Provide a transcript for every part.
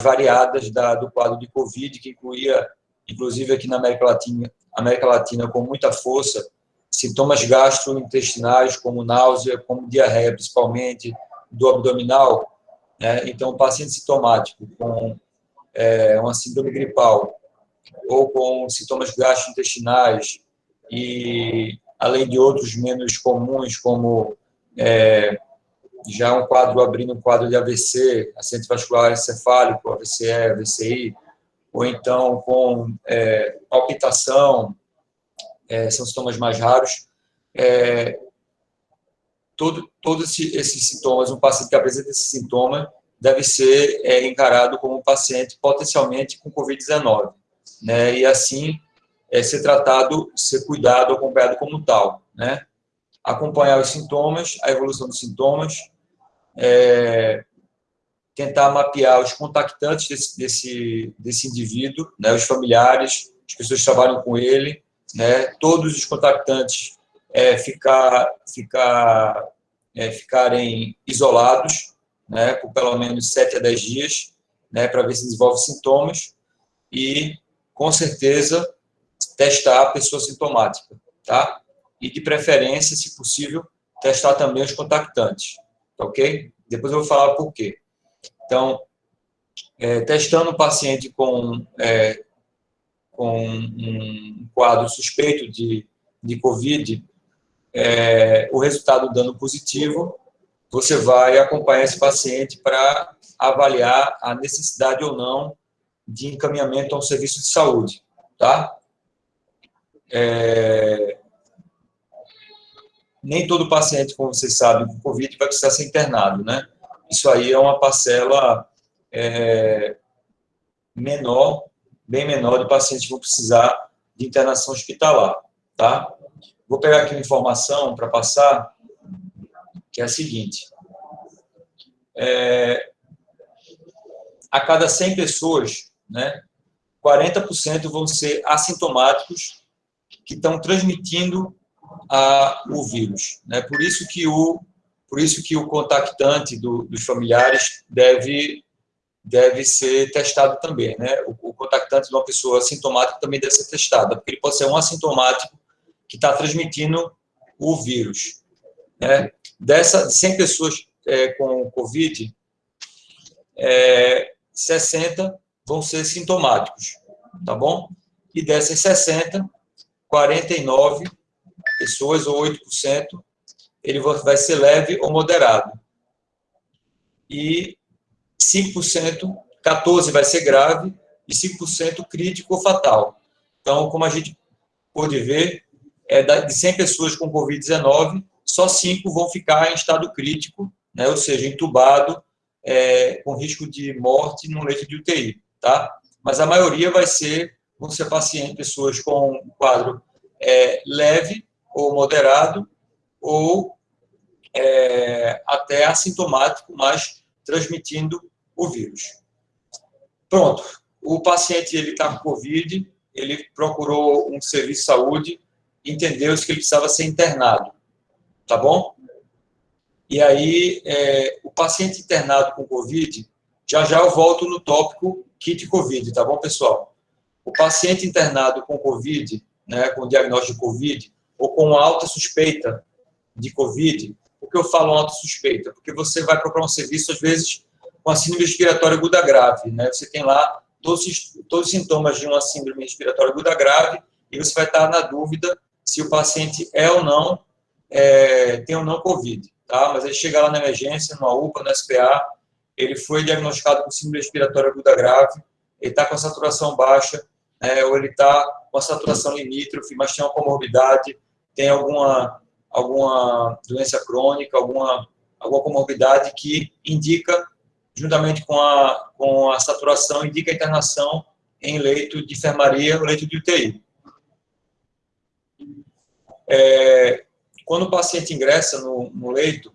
variadas da, do quadro de Covid, que incluía, inclusive aqui na América Latina, América Latina com muita força, sintomas gastrointestinais, como náusea, como diarreia, principalmente do abdominal. Né? Então, paciente sintomático com é, uma síndrome gripal ou com sintomas gastrointestinais e, além de outros menos comuns, como é, já um quadro abrindo um quadro de AVC, acidente vascular encefálico, AVCE, AVCI, ou então com é, palpitação, é, são sintomas mais raros. É, todo, todos esses sintomas, um paciente que apresenta esse sintoma deve ser é, encarado como um paciente potencialmente com Covid-19, né? E assim é, ser tratado, ser cuidado, acompanhado como tal, né? Acompanhar os sintomas, a evolução dos sintomas, é, tentar mapear os contactantes desse, desse, desse indivíduo, né? Os familiares, as pessoas que trabalham com ele, né? Todos os contactantes é, ficar, ficar, é, ficarem isolados, né, por pelo menos 7 a 10 dias, né, para ver se desenvolve sintomas e, com certeza, testar a pessoa sintomática, tá? E, de preferência, se possível, testar também os contactantes, tá ok? Depois eu vou falar por quê. Então, é, testando o paciente com, é, com um quadro suspeito de, de COVID, é, o resultado dando positivo, você vai acompanhar esse paciente para avaliar a necessidade ou não de encaminhamento a um serviço de saúde, tá? É... Nem todo paciente, como vocês sabem, com Covid vai precisar ser internado, né? Isso aí é uma parcela é... menor, bem menor de pacientes que vão precisar de internação hospitalar, tá? Vou pegar aqui uma informação para passar que é a seguinte. É, a cada 100 pessoas, né, 40% vão ser assintomáticos que estão transmitindo a, o vírus. Né? Por isso que o por isso que o contactante do, dos familiares deve deve ser testado também, né? O, o contactante de uma pessoa assintomática também deve ser testado, porque ele pode ser um assintomático que está transmitindo o vírus. Né? Dessa, de 100 pessoas é, com Covid, é, 60 vão ser sintomáticos, tá bom? E dessas 60, 49 pessoas, ou 8%, ele vai ser leve ou moderado. E 5%, 14% vai ser grave, e 5% crítico ou fatal. Então, como a gente pôde ver, é de 100 pessoas com Covid-19, só 5 vão ficar em estado crítico, né, ou seja, entubado, é, com risco de morte no leito de UTI, tá? Mas a maioria vai ser, vão ser pacientes, pessoas com um quadro é, leve ou moderado, ou é, até assintomático, mas transmitindo o vírus. Pronto, o paciente está com Covid, ele procurou um serviço de saúde, entendeu que ele precisava ser internado, tá bom? E aí, é, o paciente internado com Covid, já já eu volto no tópico kit Covid, tá bom, pessoal? O paciente internado com Covid, né, com diagnóstico de Covid, ou com alta suspeita de Covid, por que eu falo alta suspeita? Porque você vai procurar um serviço, às vezes, com a síndrome respiratória aguda grave, né? Você tem lá todos, todos os sintomas de uma síndrome respiratória aguda grave e você vai estar na dúvida se o paciente é ou não, é, tem ou não Covid, tá? Mas ele chega lá na emergência, numa UPA, no SPA, ele foi diagnosticado com síndrome respiratória aguda grave, ele está com a saturação baixa, é, ou ele está com a saturação limítrofe, mas tem uma comorbidade, tem alguma, alguma doença crônica, alguma, alguma comorbidade que indica, juntamente com a, com a saturação, indica a internação em leito de enfermaria ou leito de UTI. É, quando o paciente ingressa no, no leito,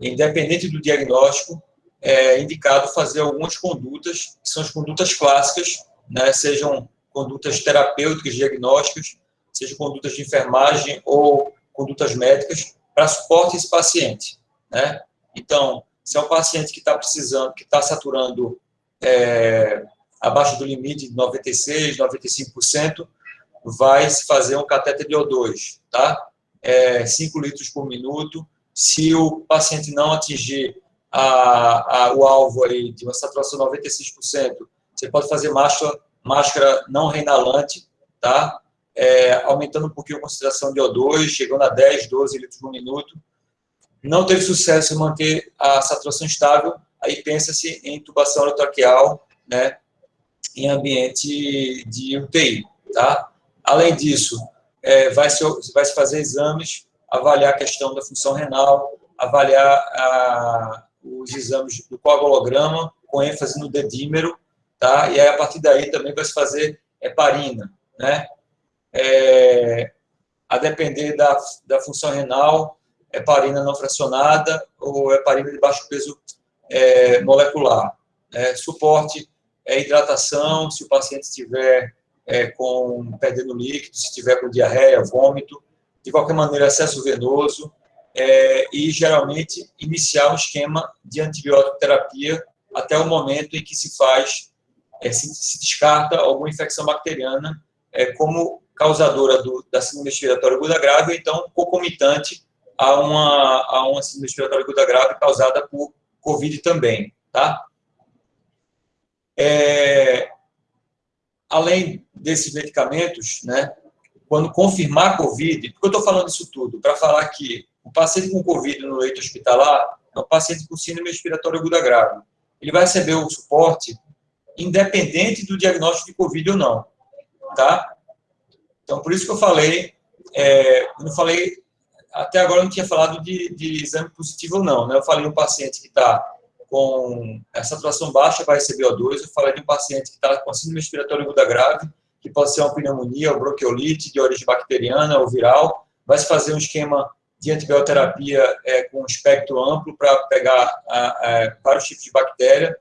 independente do diagnóstico, é indicado fazer algumas condutas, que são as condutas clássicas, né, sejam condutas terapêuticas, diagnósticas, sejam condutas de enfermagem ou condutas médicas, para suporte esse paciente. Né? Então, se é um paciente que está precisando, que está saturando é, abaixo do limite de 96%, 95%, vai se fazer um cateter de O2, tá? É, 5 litros por minuto. Se o paciente não atingir a, a, o alvo aí de uma saturação de 96%, você pode fazer máscara, máscara não reinalante, tá? É, aumentando um pouquinho a concentração de O2, chegando a 10, 12 litros por minuto. Não teve sucesso em manter a saturação estável, aí pensa-se em intubação orotraqueal, né, em ambiente de UTI, tá? Além disso, é, vai, se, vai se fazer exames, avaliar a questão da função renal, avaliar a, os exames do coagulograma, com ênfase no dedímero, tá? E aí, a partir daí, também vai se fazer heparina, né? É, a depender da, da função renal, heparina não fracionada ou heparina de baixo peso é, molecular. É, suporte é hidratação, se o paciente estiver é, com perdendo líquido, se estiver com diarreia, vômito, de qualquer maneira, acesso venoso, é, e geralmente iniciar um esquema de antibiótico terapia até o momento em que se faz, é, se, se, descarta alguma infecção bacteriana é, como causadora do, da síndrome respiratória aguda grave, ou então concomitante a uma, a uma síndrome respiratória aguda grave causada por Covid também, tá? É, além desses medicamentos, né, quando confirmar Covid, por que eu estou falando isso tudo? Para falar que o paciente com Covid no leito hospitalar é um paciente com síndrome respiratória aguda grave. Ele vai receber o suporte independente do diagnóstico de Covid ou não, tá? Então, por isso que eu falei, é, eu falei, até agora eu não tinha falado de, de exame positivo ou não, né? Eu falei um paciente que está com a saturação baixa vai receber O2, eu falei de um paciente que está com síndrome respiratória aguda grave, que pode ser uma pneumonia ou bronquiolite de origem bacteriana ou viral, vai se fazer um esquema de antibioterapia é, com um espectro amplo para pegar a, a, vários tipos de bactéria,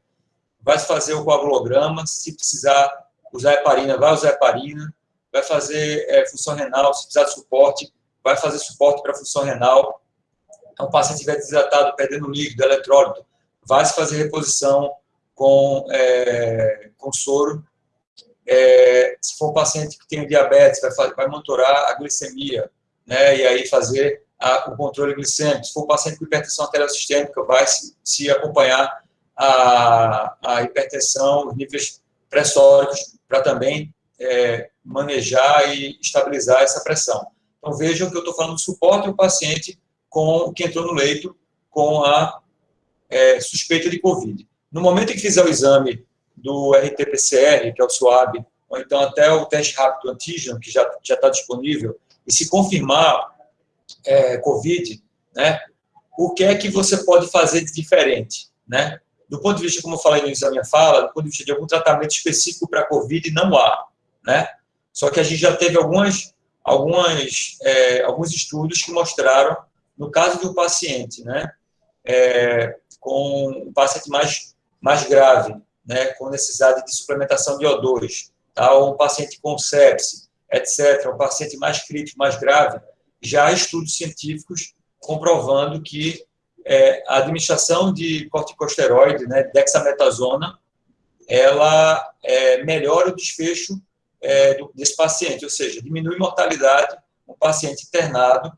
vai se fazer o coagulograma, se precisar usar heparina, vai usar heparina, vai fazer é, função renal, se precisar de suporte, vai fazer suporte para função renal. Então, o paciente estiver desidratado, perdendo líquido, eletrólito, vai se fazer reposição com, é, com soro. É, se for um paciente que tem diabetes, vai, vai monitorar a glicemia, né, e aí fazer a, o controle glicêmico. Se for um paciente com hipertensão arterial sistêmica, vai se, se acompanhar a, a hipertensão, os níveis pressóricos, para também é, manejar e estabilizar essa pressão. Então, vejam que eu estou falando de suporte ao paciente com, que entrou no leito com a é, suspeita de Covid. No momento em que fizer o exame do RT-PCR, que é o SWAB, ou então até o teste rápido antígeno, que já está disponível, e se confirmar é, Covid, né, o que é que você pode fazer de diferente? Né? Do ponto de vista, como eu falei no início da minha fala, do ponto de vista de algum tratamento específico para Covid, não há. Né? Só que a gente já teve algumas, algumas, é, alguns estudos que mostraram, no caso de um paciente, né, é, com um paciente mais, mais grave, né, com necessidade de suplementação de O2, tá, ou um paciente com sepse, etc., um paciente mais crítico, mais grave, já há estudos científicos comprovando que é, a administração de corticosteroide, né, dexametasona, ela é, melhora o desfecho é, desse paciente, ou seja, diminui mortalidade no paciente internado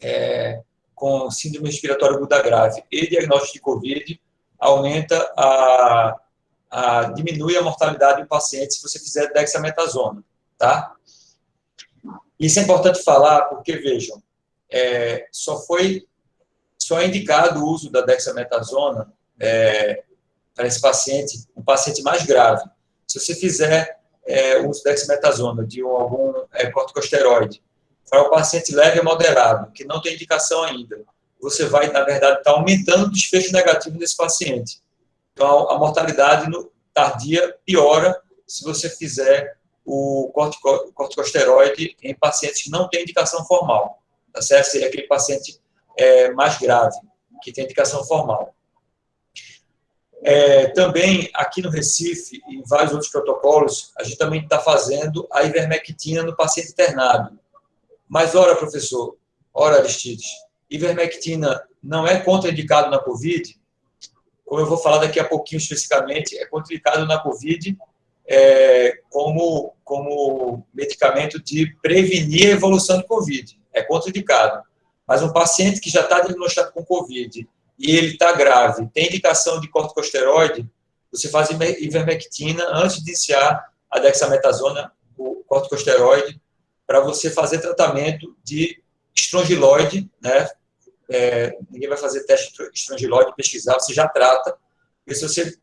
é, com síndrome respiratória aguda grave e diagnóstico de COVID, aumenta a, a diminui a mortalidade do paciente se você fizer dexametasona, tá? Isso é importante falar porque, vejam, é, só foi, só é indicado o uso da dexametasona é, para esse paciente, um paciente mais grave. Se você fizer é, o uso da dexametasona de algum é, corticosteroide para o paciente leve e moderado, que não tem indicação ainda, você vai, na verdade, estar tá aumentando o desfecho negativo desse paciente. Então, a mortalidade no, tardia piora se você fizer o cortico, corticosteroide em pacientes que não têm indicação formal. Tá certo? Seria aquele paciente é, mais grave, que tem indicação formal. É, também, aqui no Recife, e em vários outros protocolos, a gente também está fazendo a ivermectina no paciente internado. Mas, ora, professor, ora, Aristides, ivermectina não é contraindicado na COVID? como eu vou falar daqui a pouquinho especificamente, é contraindicado na COVID é, como, como medicamento de prevenir a evolução do COVID. É contraindicado. Mas um paciente que já está diagnosticado com COVID e ele está grave, tem indicação de corticosteroide, você faz ivermectina antes de iniciar a dexametasona, o corticosteroide, para você fazer tratamento de estrongiloide, né? É, ninguém vai fazer teste de estrongiloide, pesquisar, você já trata. E se você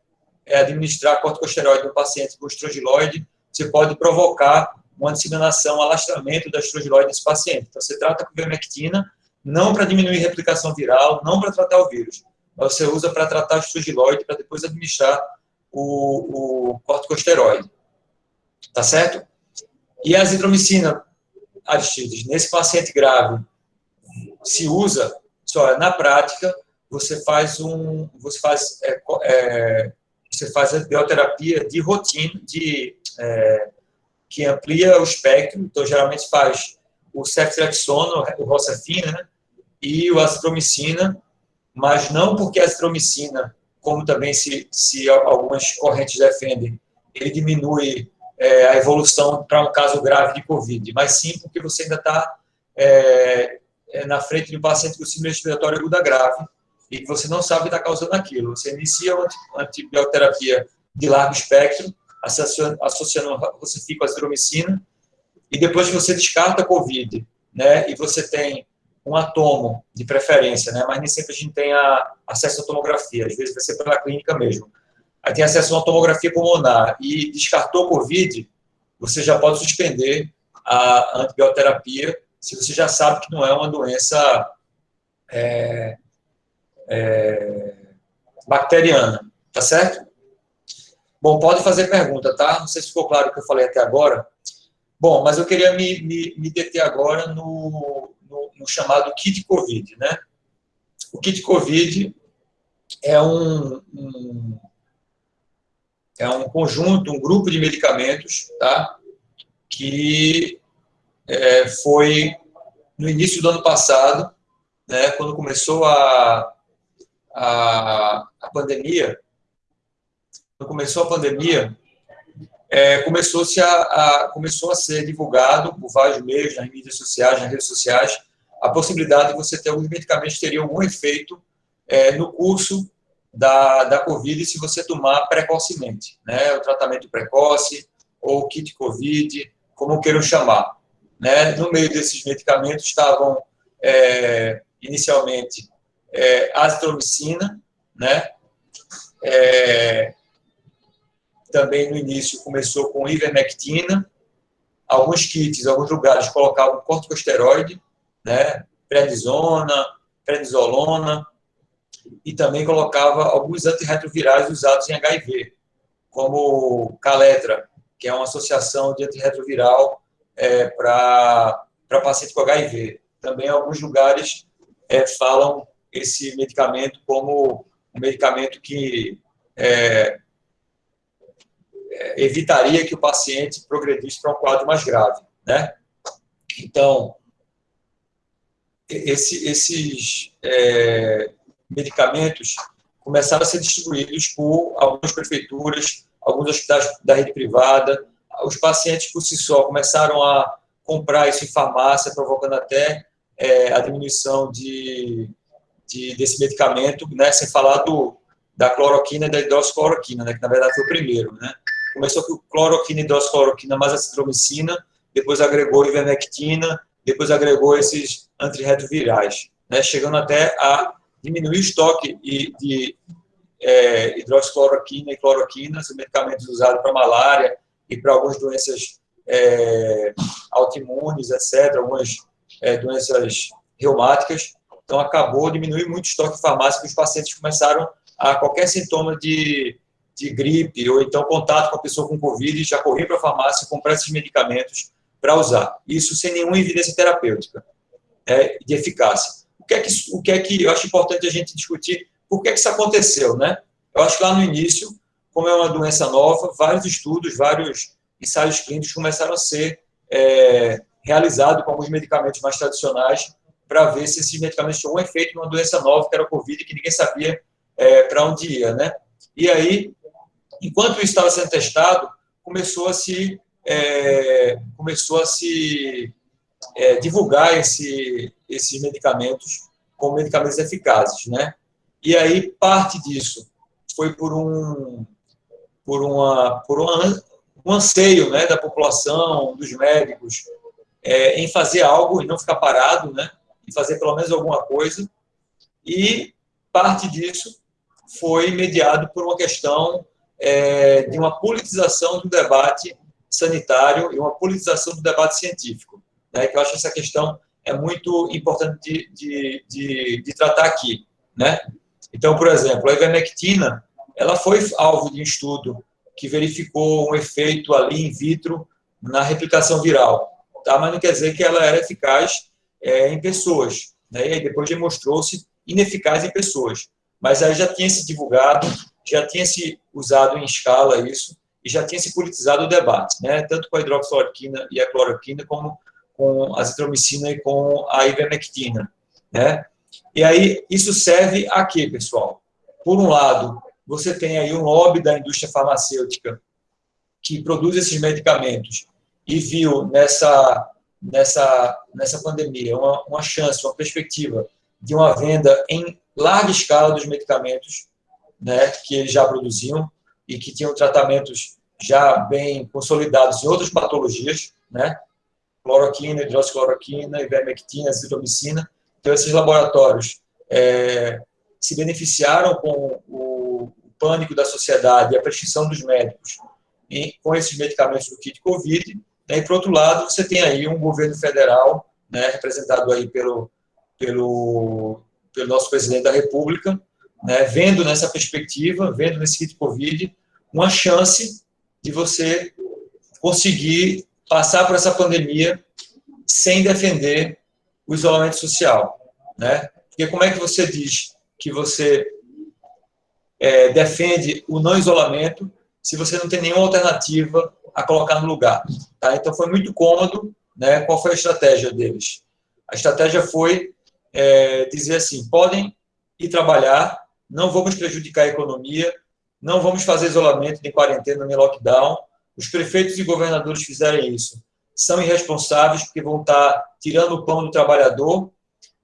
é, administrar corticosteroide no paciente com estrongiloide, você pode provocar uma disseminação, alastramento da estrongiloide nesse paciente. Então, você trata com vermectina, não para diminuir a replicação viral, não para tratar o vírus, você usa para tratar o estrongiloide, para depois administrar o, o corticosteroide. Tá certo? E a azitromicina, Aristides, nesse paciente grave, se usa, só na prática, você faz um, você faz, é, é, você faz a bioterapia de rotina, de, é, que amplia o espectro, então geralmente faz o ceftriaxona, o rocefina, né, e o azitromicina, mas não porque a azitromicina, como também se, se algumas correntes defendem, ele diminui é, a evolução para um caso grave de Covid, mas sim porque você ainda está é, é, na frente de um paciente com síndrome respiratória aguda grave e você não sabe o que está causando aquilo. Você inicia uma antibioterapia de largo espectro, associando, associando fica a azitromicina, e depois que você descarta a Covid, né, e você tem um atomo de preferência, né, mas nem sempre a gente tem a, acesso à tomografia, às vezes vai ser pela clínica mesmo aí tem acesso a uma tomografia pulmonar e descartou Covid, você já pode suspender a antibioterapia se você já sabe que não é uma doença é, é, bacteriana, tá certo? Bom, pode fazer pergunta, tá? Não sei se ficou claro o que eu falei até agora. Bom, mas eu queria me, me, me deter agora no, no, no, chamado kit COVID, né? O kit COVID é um, um é um conjunto, um grupo de medicamentos, tá? que é, foi no início do ano passado, né, quando começou a, a, a pandemia, quando começou a pandemia, é, começou, -se a, a, começou a ser divulgado por vários meios, nas mídias sociais, nas redes sociais, a possibilidade de você ter alguns medicamentos que teriam algum efeito é, no curso da, da Covid se você tomar precocemente, né? O tratamento precoce ou kit Covid, como queiram chamar. Né? No meio desses medicamentos estavam, é, inicialmente, é, azitromicina, né? É, também no início começou com ivermectina, alguns kits, alguns lugares colocavam corticosteroide, né? prednisona, prednisolona, e também colocava alguns antirretrovirais usados em HIV, como Caletra, que é uma associação de antirretroviral é, para paciente com HIV. Também alguns lugares é, falam esse medicamento como um medicamento que é, evitaria que o paciente progredisse para um quadro mais grave, né? Então, esse, esses é, medicamentos começaram a ser distribuídos por algumas prefeituras, alguns hospitais da rede privada. Os pacientes, por si só, começaram a comprar isso em farmácia, provocando até é, a diminuição de, de, desse medicamento, né, sem falar do, da cloroquina e da hidroxicloroquina, né, que na verdade foi o primeiro. Né. Começou com cloroquina, hidroxicloroquina, mais acitromicina, depois agregou ivermectina, depois agregou esses antirretrovirais, né, chegando até a diminuir o estoque de é, hidroxicloroquina e cloroquina, são medicamentos usados para malária e para algumas doenças é, autoimunes, etc., algumas é, doenças reumáticas. Então, acabou diminuir muito o estoque farmácia, os pacientes começaram a qualquer sintoma de, de gripe ou então contato com a pessoa com Covid, já correr para a farmácia comprar esses medicamentos para usar. Isso sem nenhuma evidência terapêutica é, de eficácia que é que, o que é que eu acho importante a gente discutir por que, é que isso aconteceu, né? Eu acho que lá no início, como é uma doença nova, vários estudos, vários ensaios clínicos começaram a ser é, realizados com alguns medicamentos mais tradicionais para ver se esses medicamentos tinham um efeito numa doença nova, que era a Covid, que ninguém sabia é, para onde ia, né? E aí, enquanto isso estava sendo testado, começou a se é, começou a se é, divulgar esse, esses medicamentos como medicamentos eficazes, né? E aí parte disso foi por um por uma por uma, um anseio, né, da população, dos médicos, é, em fazer algo e não ficar parado, né? Em fazer pelo menos alguma coisa. E parte disso foi mediado por uma questão é, de uma politização do debate sanitário e uma politização do debate científico. Né, que eu acho que essa questão é muito importante de, de, de, de tratar aqui. Né? Então, por exemplo, a ivermectina ela foi alvo de um estudo que verificou um efeito ali in vitro na replicação viral, tá? mas não quer dizer que ela era eficaz é, em pessoas. Né? E aí depois demonstrou-se ineficaz em pessoas. Mas aí já tinha se divulgado, já tinha se usado em escala isso, e já tinha se politizado o debate, né? tanto com a hidroxicloroquina e a cloroquina, como com a azitromicina e com a ivermectina. Né? E aí, isso serve a quê, pessoal? Por um lado, você tem aí um lobby da indústria farmacêutica que produz esses medicamentos e viu nessa, nessa, nessa pandemia uma, uma chance, uma perspectiva de uma venda em larga escala dos medicamentos né, que eles já produziam e que tinham tratamentos já bem consolidados em outras patologias, né? Cloroquina, hidroxicloroquina, ivermectina, azitromicina. Então, esses laboratórios é, se beneficiaram com o, pânico da sociedade e a prescrição dos médicos em, com esses medicamentos do kit COVID. Né? E, por outro lado, você tem aí um governo federal, né, representado aí pelo, pelo, pelo nosso presidente da República, né, vendo nessa perspectiva, vendo nesse kit COVID, uma chance de você conseguir passar por essa pandemia sem defender o isolamento social, né? Porque como é que você diz que você é, defende o não isolamento se você não tem nenhuma alternativa a colocar no lugar? Tá? Então foi muito cômodo, né? Qual foi a estratégia deles? A estratégia foi é, dizer assim: podem ir trabalhar, não vamos prejudicar a economia, não vamos fazer isolamento, nem quarentena, nem lockdown. Os prefeitos e governadores fizerem isso. São irresponsáveis porque vão estar tirando o pão do trabalhador,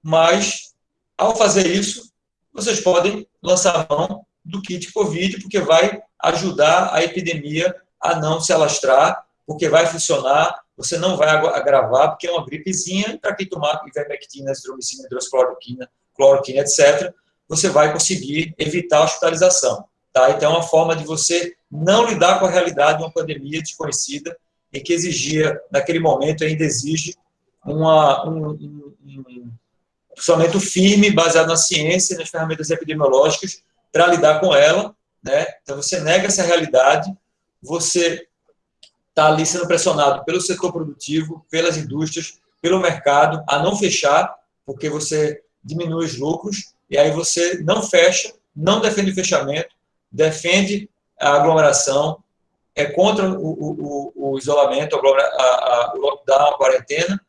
mas, ao fazer isso, vocês podem lançar mão do kit Covid, porque vai ajudar a epidemia a não se alastrar, porque vai funcionar, você não vai agravar, porque é uma gripezinha, para quem tomar ivermectina, azitromicina, hidroxicloroquina, cloroquina, etc., você vai conseguir evitar a hospitalização. Tá? Então, é uma forma de você não lidar com a realidade de uma pandemia desconhecida e que exigia, naquele momento, ainda exige uma, um, um, um funcionamento firme, baseado na ciência e nas ferramentas epidemiológicas para lidar com ela. Né? Então, você nega essa realidade, você está ali sendo pressionado pelo setor produtivo, pelas indústrias, pelo mercado, a não fechar, porque você diminui os lucros, e aí você não fecha, não defende o fechamento, defende a aglomeração, é contra o, o, o isolamento, a, a, o lockdown, a quarentena,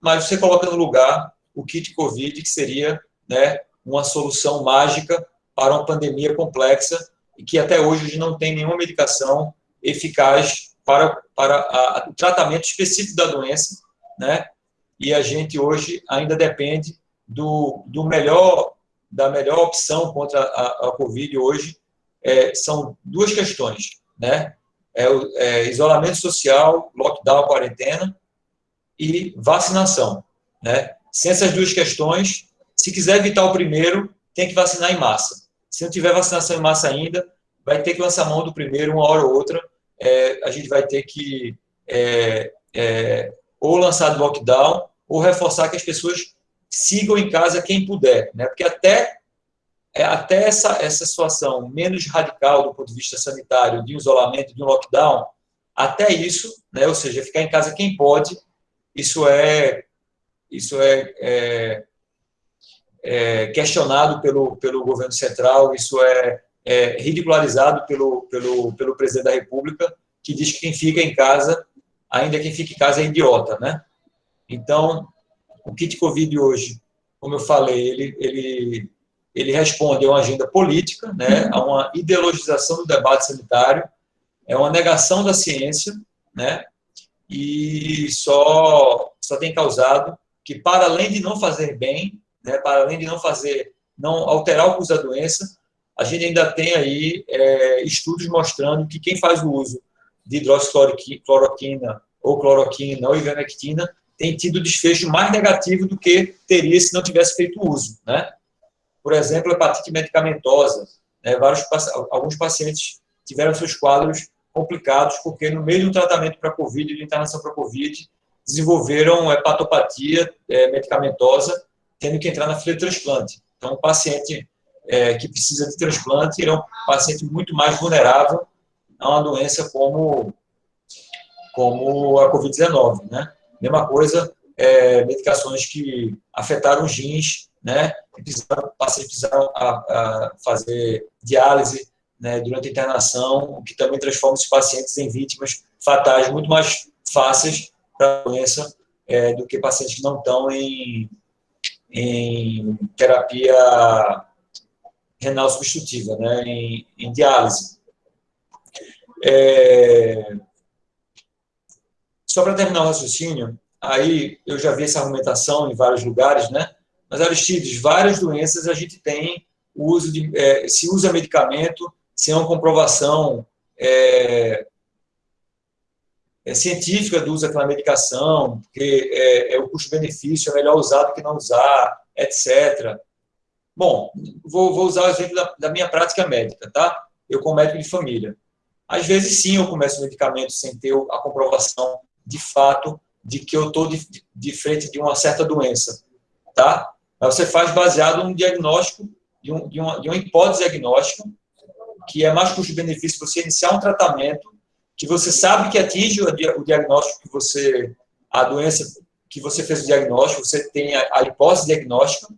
mas você coloca no lugar o kit Covid, que seria né, uma solução mágica para uma pandemia complexa e que até hoje a gente não tem nenhuma medicação eficaz para, para o tratamento específico da doença, né? E a gente hoje ainda depende do, do melhor da melhor opção contra a, a Covid hoje, é, são duas questões, né? É, é, isolamento social, lockdown, quarentena e vacinação, né? Sem essas duas questões, se quiser evitar o primeiro, tem que vacinar em massa. Se não tiver vacinação em massa ainda, vai ter que lançar mão do primeiro, uma hora ou outra, é, a gente vai ter que é, é, ou lançar lockdown, ou reforçar que as pessoas sigam em casa quem puder, né? Porque até é, até essa, essa situação menos radical do ponto de vista sanitário, de um isolamento, de um lockdown, até isso, né, ou seja, ficar em casa quem pode, isso é, isso é, é, é questionado pelo, pelo governo central, isso é, é ridicularizado pelo, pelo, pelo presidente da República, que diz que quem fica em casa, ainda quem fica em casa é idiota, né? Então, o kit Covid hoje, como eu falei, ele, ele ele responde a uma agenda política, né, a uma ideologização do debate sanitário, é uma negação da ciência, né, e só, só tem causado que, para além de não fazer bem, né, para além de não fazer, não alterar o curso da doença, a gente ainda tem aí é, estudos mostrando que quem faz o uso de hidroxicloroquina ou cloroquina ou ivermectina tem tido desfecho mais negativo do que teria se não tivesse feito uso, né? Por exemplo, hepatite medicamentosa. Né? Vários, alguns pacientes tiveram seus quadros complicados porque no meio do tratamento para COVID, de internação para COVID, desenvolveram hepatopatia é, medicamentosa, tendo que entrar na fila de transplante. Então, o paciente é, que precisa de transplante é um paciente muito mais vulnerável a uma doença como, como a COVID-19, né? Mesma coisa, é, medicações que afetaram os rins, né? Precisaram, pacientes precisaram a, a fazer diálise né, durante a internação, o que também transforma os pacientes em vítimas fatais muito mais fáceis para a doença é, do que pacientes que não estão em, em terapia renal substitutiva, né, em, em diálise. É, só para terminar o raciocínio, aí eu já vi essa argumentação em vários lugares, né? Mas, Aristides, várias doenças a gente tem o uso de, é, se usa medicamento sem uma comprovação é, é, científica do uso daquela medicação, porque é, é o custo-benefício é melhor usar do que não usar, etc. Bom, vou, vou usar o exemplo da, da minha prática médica, tá? Eu como médico de família. Às vezes, sim, eu começo medicamento sem ter a comprovação de fato de que eu estou de, de, frente de uma certa doença, tá? Mas você faz baseado num diagnóstico, de, um, de, uma, de hipótese diagnóstica, que é mais custo-benefício você iniciar um tratamento que você sabe que atinge o diagnóstico que você, a doença que você fez o diagnóstico, você tem a, a hipótese diagnóstica,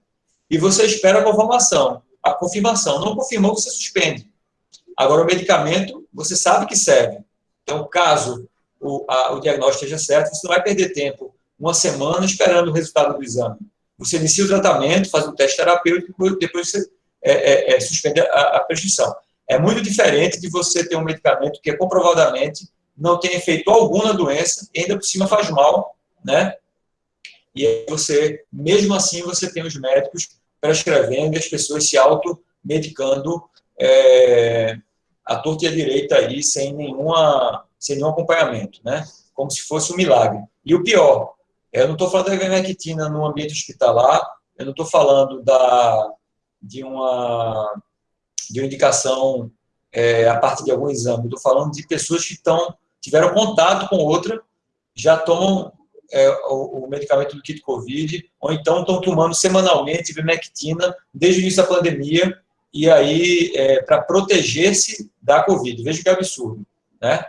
e você espera a confirmação. A confirmação não confirmou, você suspende. Agora, o medicamento, você sabe que serve. Então, caso o, a, o diagnóstico esteja certo, você não vai perder tempo, uma semana, esperando o resultado do exame. Você inicia o tratamento, faz um teste terapêutico, depois você é, é, é, suspende a, a prescrição. É muito diferente de você ter um medicamento que comprovadamente não tem efeito algum na doença ainda por cima faz mal, né? E aí você, mesmo assim, você tem os médicos prescrevendo e as pessoas se automedicando é, a torta e a direita aí, sem, nenhuma, sem nenhum acompanhamento, né? Como se fosse um milagre. E o pior, eu não estou falando da ivermectina no ambiente hospitalar, eu não estou falando da, de, uma, de uma indicação é, a partir de algum exame, estou falando de pessoas que estão, tiveram contato com outra, já tomam é, o, o, medicamento do kit COVID, ou então estão tomando semanalmente ivermectina desde o início da pandemia, e aí é, para proteger-se da Covid. Veja que absurdo, né?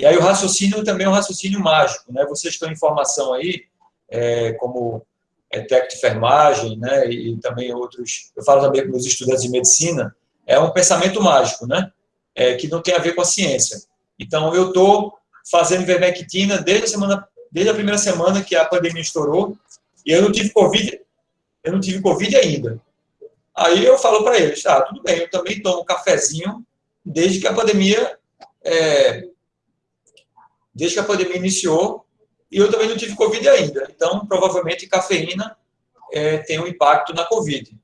E aí o raciocínio também é um raciocínio mágico, né? Vocês estão em formação aí, é, como é, técnico de enfermagem, né? E, e também outros, eu falo também com os estudantes de medicina, é um pensamento mágico, né? É, que não tem a ver com a ciência. Então, eu estou fazendo ivermectina desde a, semana, desde a primeira semana que a pandemia estourou, e eu não tive Covid, eu não tive Covid ainda. Aí eu falo para eles, tá, tudo bem, eu também tomo cafezinho desde que a pandemia, é, desde que a pandemia iniciou, e eu também não tive Covid ainda. Então, provavelmente, cafeína é, tem um impacto na Covid.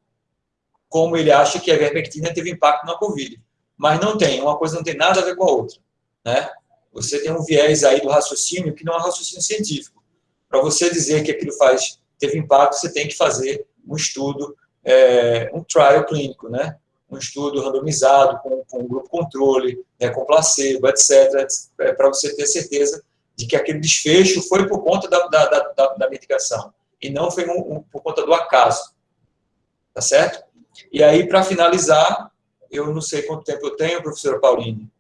Como ele acha que a vermectina teve impacto na Covid. Mas não tem, uma coisa não tem nada a ver com a outra. Né? Você tem um viés aí do raciocínio que não é um raciocínio científico. Para você dizer que aquilo faz, teve impacto, você tem que fazer um estudo é, um trial clínico, né? Um estudo randomizado com, com um grupo controle, né, com placebo, etc., é, para você ter certeza de que aquele desfecho foi por conta da, da, da, da medicação e não foi um, um, por conta do acaso. Tá certo? E aí, para finalizar, eu não sei quanto tempo eu tenho, professora Pauline,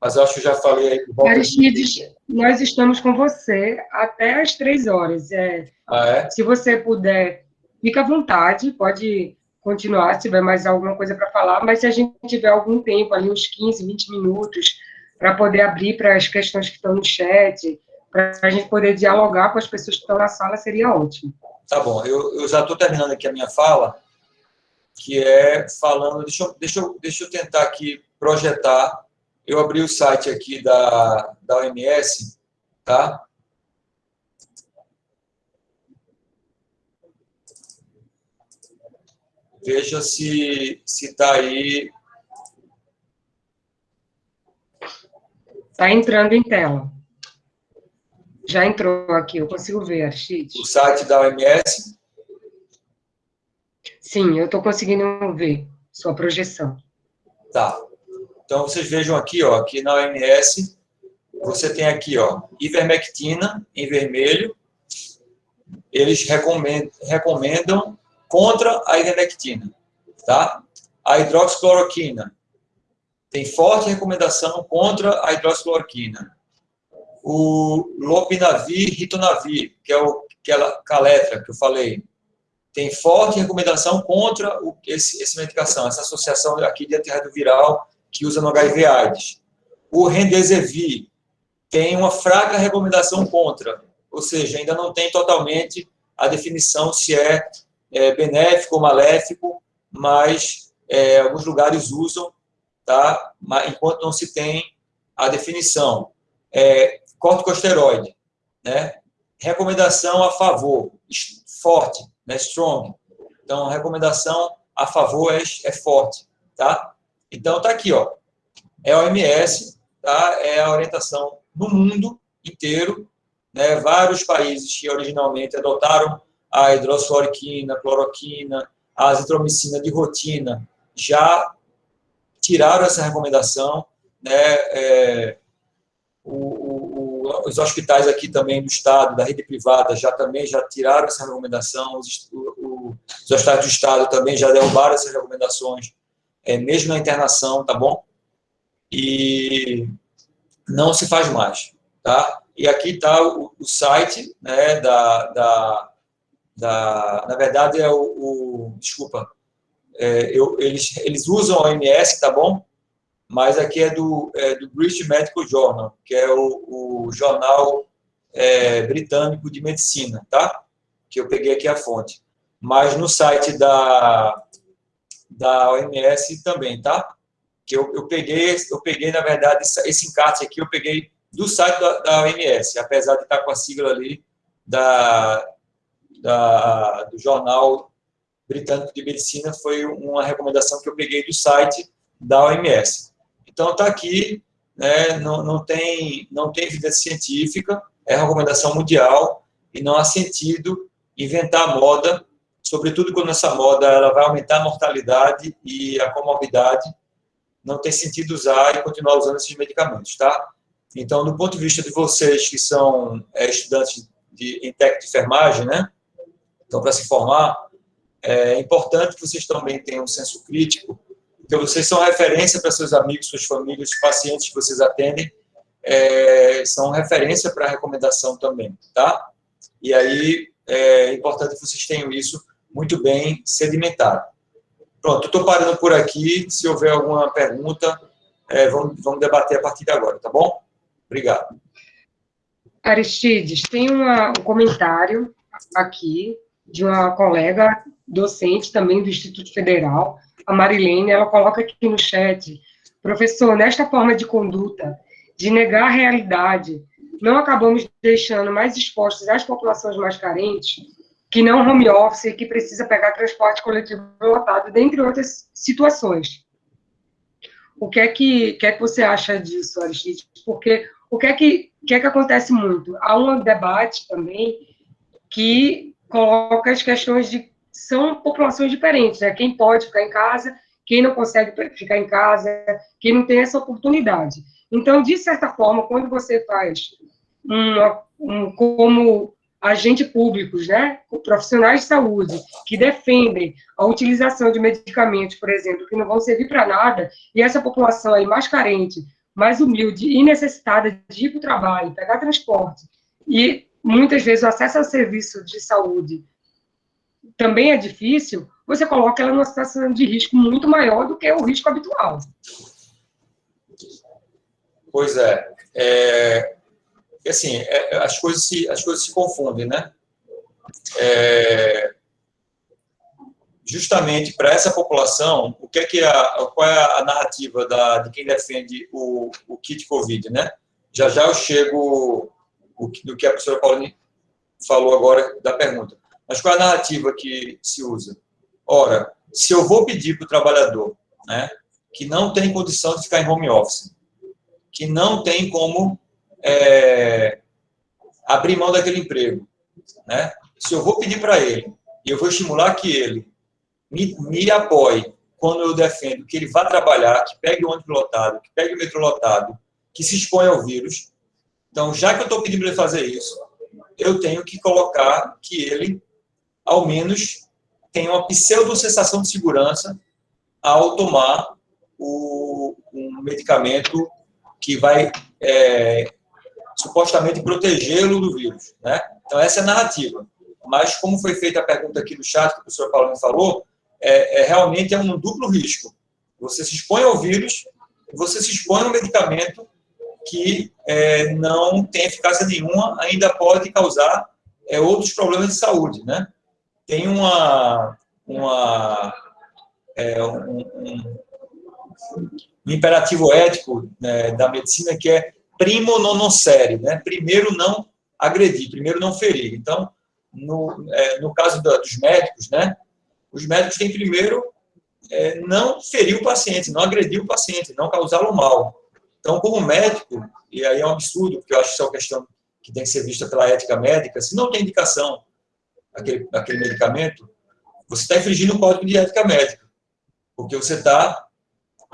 mas eu acho que já falei aí. Aristides, nós estamos com você até às três horas. É, ah, é? Se você puder fica à vontade, pode continuar se tiver mais alguma coisa para falar, mas se a gente tiver algum tempo ali, uns 15, 20 minutos, para poder abrir para as questões que estão no chat, para a gente poder dialogar com as pessoas que estão na sala, seria ótimo. Tá bom, eu, eu já estou terminando aqui a minha fala, que é falando... Deixa eu, deixa eu, deixa eu tentar aqui projetar. Eu abri o site aqui da, da OMS, tá? Veja se está aí. Está entrando em tela. Já entrou aqui, eu consigo ver, Archite. O site da OMS? Sim, eu estou conseguindo ver sua projeção. Tá. Então, vocês vejam aqui, ó, aqui na OMS, você tem aqui, ó, ivermectina em vermelho. Eles recomendam, recomendam contra a ivermectina, tá? A hidroxicloroquina tem forte recomendação contra a hidroxicloroquina. O lopinavir, ritonavir, que é o aquela caletra que eu falei, tem forte recomendação contra o, esse, essa medicação, essa associação aqui de antirretroviral que usa no HIV AIDS. O Rendesivir tem uma fraca recomendação contra, ou seja, ainda não tem totalmente a definição se é é, benéfico ou maléfico, mas é, alguns lugares usam, tá? Enquanto não se tem a definição. É, corticosteroide, né? Recomendação a favor, forte, né? Strong. Então, recomendação a favor é, é forte, tá? Então, tá aqui, ó. É a OMS, tá? É a orientação no mundo inteiro, né? Vários países que originalmente adotaram a hidroxicloroquina, a cloroquina, a azitromicina de rotina, já tiraram essa recomendação, né, é, o, o, os hospitais aqui também do Estado, da rede privada, já também já tiraram essa recomendação, os, o, os hospitais do Estado também já derrubaram essas recomendações, é, mesmo na internação, tá bom? E não se faz mais, tá? E aqui está o, site né, da, da da, na verdade é o, o desculpa, é, eu, eles, eles usam a OMS, tá bom? Mas aqui é do, é do British Medical Journal, que é o, o jornal é, britânico de medicina, tá? Que eu peguei aqui a fonte. Mas no site da, da OMS também, tá? Que eu, eu peguei, eu peguei, na verdade, esse encarte aqui eu peguei do site da, da OMS, apesar de estar com a sigla ali da, da, do Jornal Britânico de Medicina foi uma recomendação que eu peguei do site da OMS. Então, está aqui, né, não, não, tem, não tem evidência científica, é recomendação mundial, e não há sentido inventar moda, sobretudo quando essa moda ela vai aumentar a mortalidade e a comorbidade, não tem sentido usar e continuar usando esses medicamentos, tá? Então, do ponto de vista de vocês que são é, estudantes de, em técnica de enfermagem, né, então, para se formar, é importante que vocês também tenham um senso crítico, porque vocês são referência para seus amigos, suas famílias, pacientes que vocês atendem, é, são referência para recomendação também, tá? E aí, é importante que vocês tenham isso muito bem sedimentado. Pronto, estou parando por aqui. Se houver alguma pergunta, é, vamos, vamos debater a partir de agora, tá bom? Obrigado. Aristides, tem uma, um comentário aqui de uma colega docente também do Instituto Federal, a Marilene, ela coloca aqui no chat, professor, nesta forma de conduta, de negar a realidade, não acabamos deixando mais expostos as populações mais carentes, que não home office e que precisa pegar transporte coletivo lotado, dentre outras situações. O que é que, que, é que você acha disso, Aristides? Porque o que é que, que é que acontece muito? Há um debate também que coloca as questões de são populações diferentes, né? Quem pode ficar em casa, quem não consegue ficar em casa, quem não tem essa oportunidade. Então, de certa forma, quando você faz uma, um, como agentes públicos, né, profissionais de saúde, que defendem a utilização de medicamentos, por exemplo, que não vão servir para nada, e essa população aí mais carente, mais humilde e necessitada de ir para o trabalho, pegar transporte, e muitas vezes o acesso ao serviço de saúde também é difícil, você coloca ela numa situação de risco muito maior do que o risco habitual. Pois é. é assim, é, as, coisas se, as coisas se confundem, né? É, justamente para essa população, o que é que a, qual é a narrativa da, de quem defende o, o kit COVID, né? Já já eu chego do que a professora Pauline falou agora da pergunta. Mas qual é a narrativa que se usa? Ora, se eu vou pedir para o trabalhador, né, que não tem condição de ficar em home office, que não tem como é, abrir mão daquele emprego, né? Se eu vou pedir para ele, e eu vou estimular que ele me, me apoie quando eu defendo que ele vá trabalhar, que pegue o ônibus lotado, que pegue o metrô lotado, que se exponha ao vírus. Então, já que eu estou pedindo para ele fazer isso, eu tenho que colocar que ele, ao menos, tenha uma pseudo-sensação de segurança ao tomar o, um medicamento que vai é, supostamente protegê-lo do vírus. Né? Então, essa é a narrativa. Mas, como foi feita a pergunta aqui no chat, que o professor Paulo me falou, é, é, realmente é um duplo risco. Você se expõe ao vírus, você se expõe ao medicamento que é, não tem eficácia nenhuma, ainda pode causar é, outros problemas de saúde, né? Tem uma, uma é, um, um, imperativo ético né, da medicina que é primo non nocere, né? Primeiro não agredir, primeiro não ferir. Então, no, é, no caso da, dos médicos, né? Os médicos têm primeiro é, não ferir o paciente, não agredir o paciente, não causá-lo mal. Então, como médico, e aí é um absurdo, porque eu acho que isso é uma questão que tem que ser vista pela ética médica, se não tem indicação aquele, medicamento, você está infringindo o código de ética médica, porque você está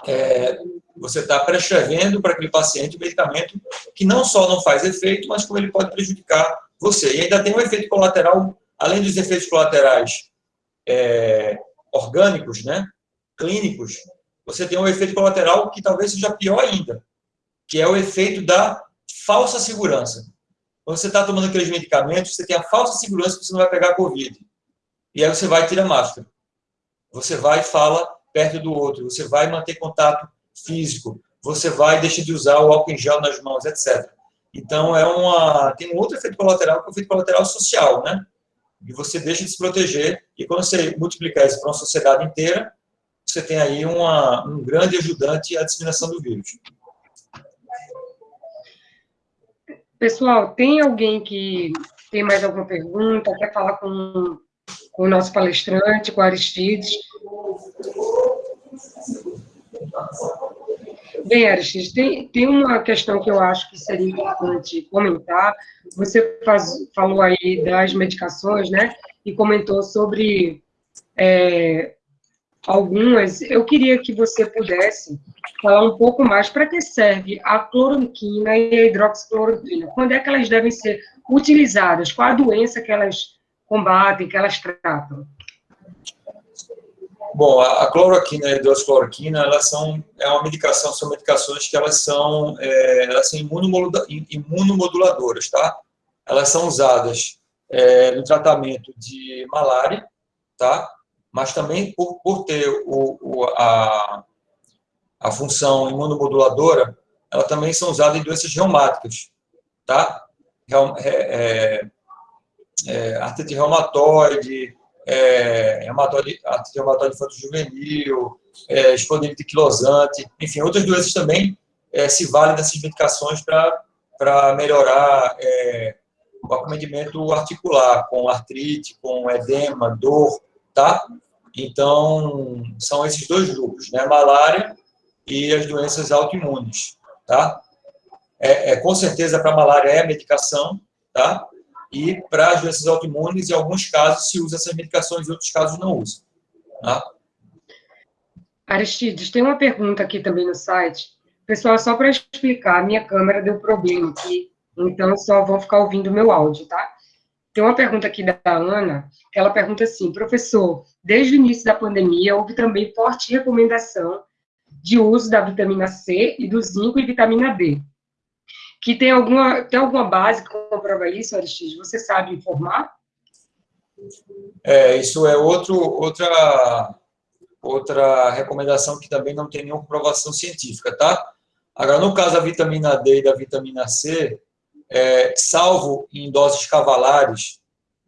é, você está prescrevendo para aquele paciente um medicamento que não só não faz efeito, mas como ele pode prejudicar você. E ainda tem um efeito colateral, além dos efeitos colaterais é, orgânicos, né, clínicos, você tem um efeito colateral que talvez seja pior ainda, que é o efeito da falsa segurança. Quando você está tomando aqueles medicamentos, você tem a falsa segurança que você não vai pegar a Covid. E aí você vai tirar máscara. Você vai e fala perto do outro. Você vai manter contato físico. Você vai deixar de usar o álcool em gel nas mãos, etc. Então, é uma, tem um outro efeito colateral, que é o efeito colateral social, né? E você deixa de se proteger, e quando você multiplicar isso para uma sociedade inteira, você tem aí uma, um grande ajudante à disseminação do vírus. Pessoal, tem alguém que tem mais alguma pergunta, quer falar com, com o nosso palestrante, com o Aristides? Bem, Aristides, tem, tem uma questão que eu acho que seria importante comentar. Você faz, falou aí das medicações, né? E comentou sobre é, algumas. Eu queria que você pudesse falar um pouco mais para que serve a cloroquina e a hidroxicloroquina. Quando é que elas devem ser utilizadas? Qual a doença que elas combatem, que elas tratam? Bom, a cloroquina e a hidroxicloroquina, elas são, é uma medicação, são medicações que elas são, é, elas são imunomoduladoras, tá? Elas são usadas é, no tratamento de malária, tá? Mas também por, por ter o, o, a, a função imunomoduladora, elas também são usadas em doenças reumáticas, tá? É, é, é, artrite reumatoide, é, hematóide, hematóide infanto-juvenil, é, espondilite quilosante, enfim, outras doenças também é, se valem dessas medicações para melhorar é, o acometimento articular, com artrite, com edema, dor, tá? Então, são esses dois grupos, né? Malária e as doenças autoimunes, tá? É, é com certeza, para malária é medicação, tá? E para as doenças autoimunes, em alguns casos, se usa essas medicações, em outros casos não usa. Tá? Aristides, tem uma pergunta aqui também no site. Pessoal, só para explicar, a minha câmera deu problema aqui, então só vou ficar ouvindo meu áudio, tá? Tem uma pergunta aqui da Ana, ela pergunta assim, professor, desde o início da pandemia, houve também forte recomendação de uso da vitamina C e do zinco e vitamina D que tem alguma, tem alguma base que comprova isso, Aristides? Você sabe informar? É, isso é outro, outra, outra recomendação que também não tem nenhuma comprovação científica, tá? Agora, no caso da vitamina D e da vitamina C, é, salvo em doses cavalares,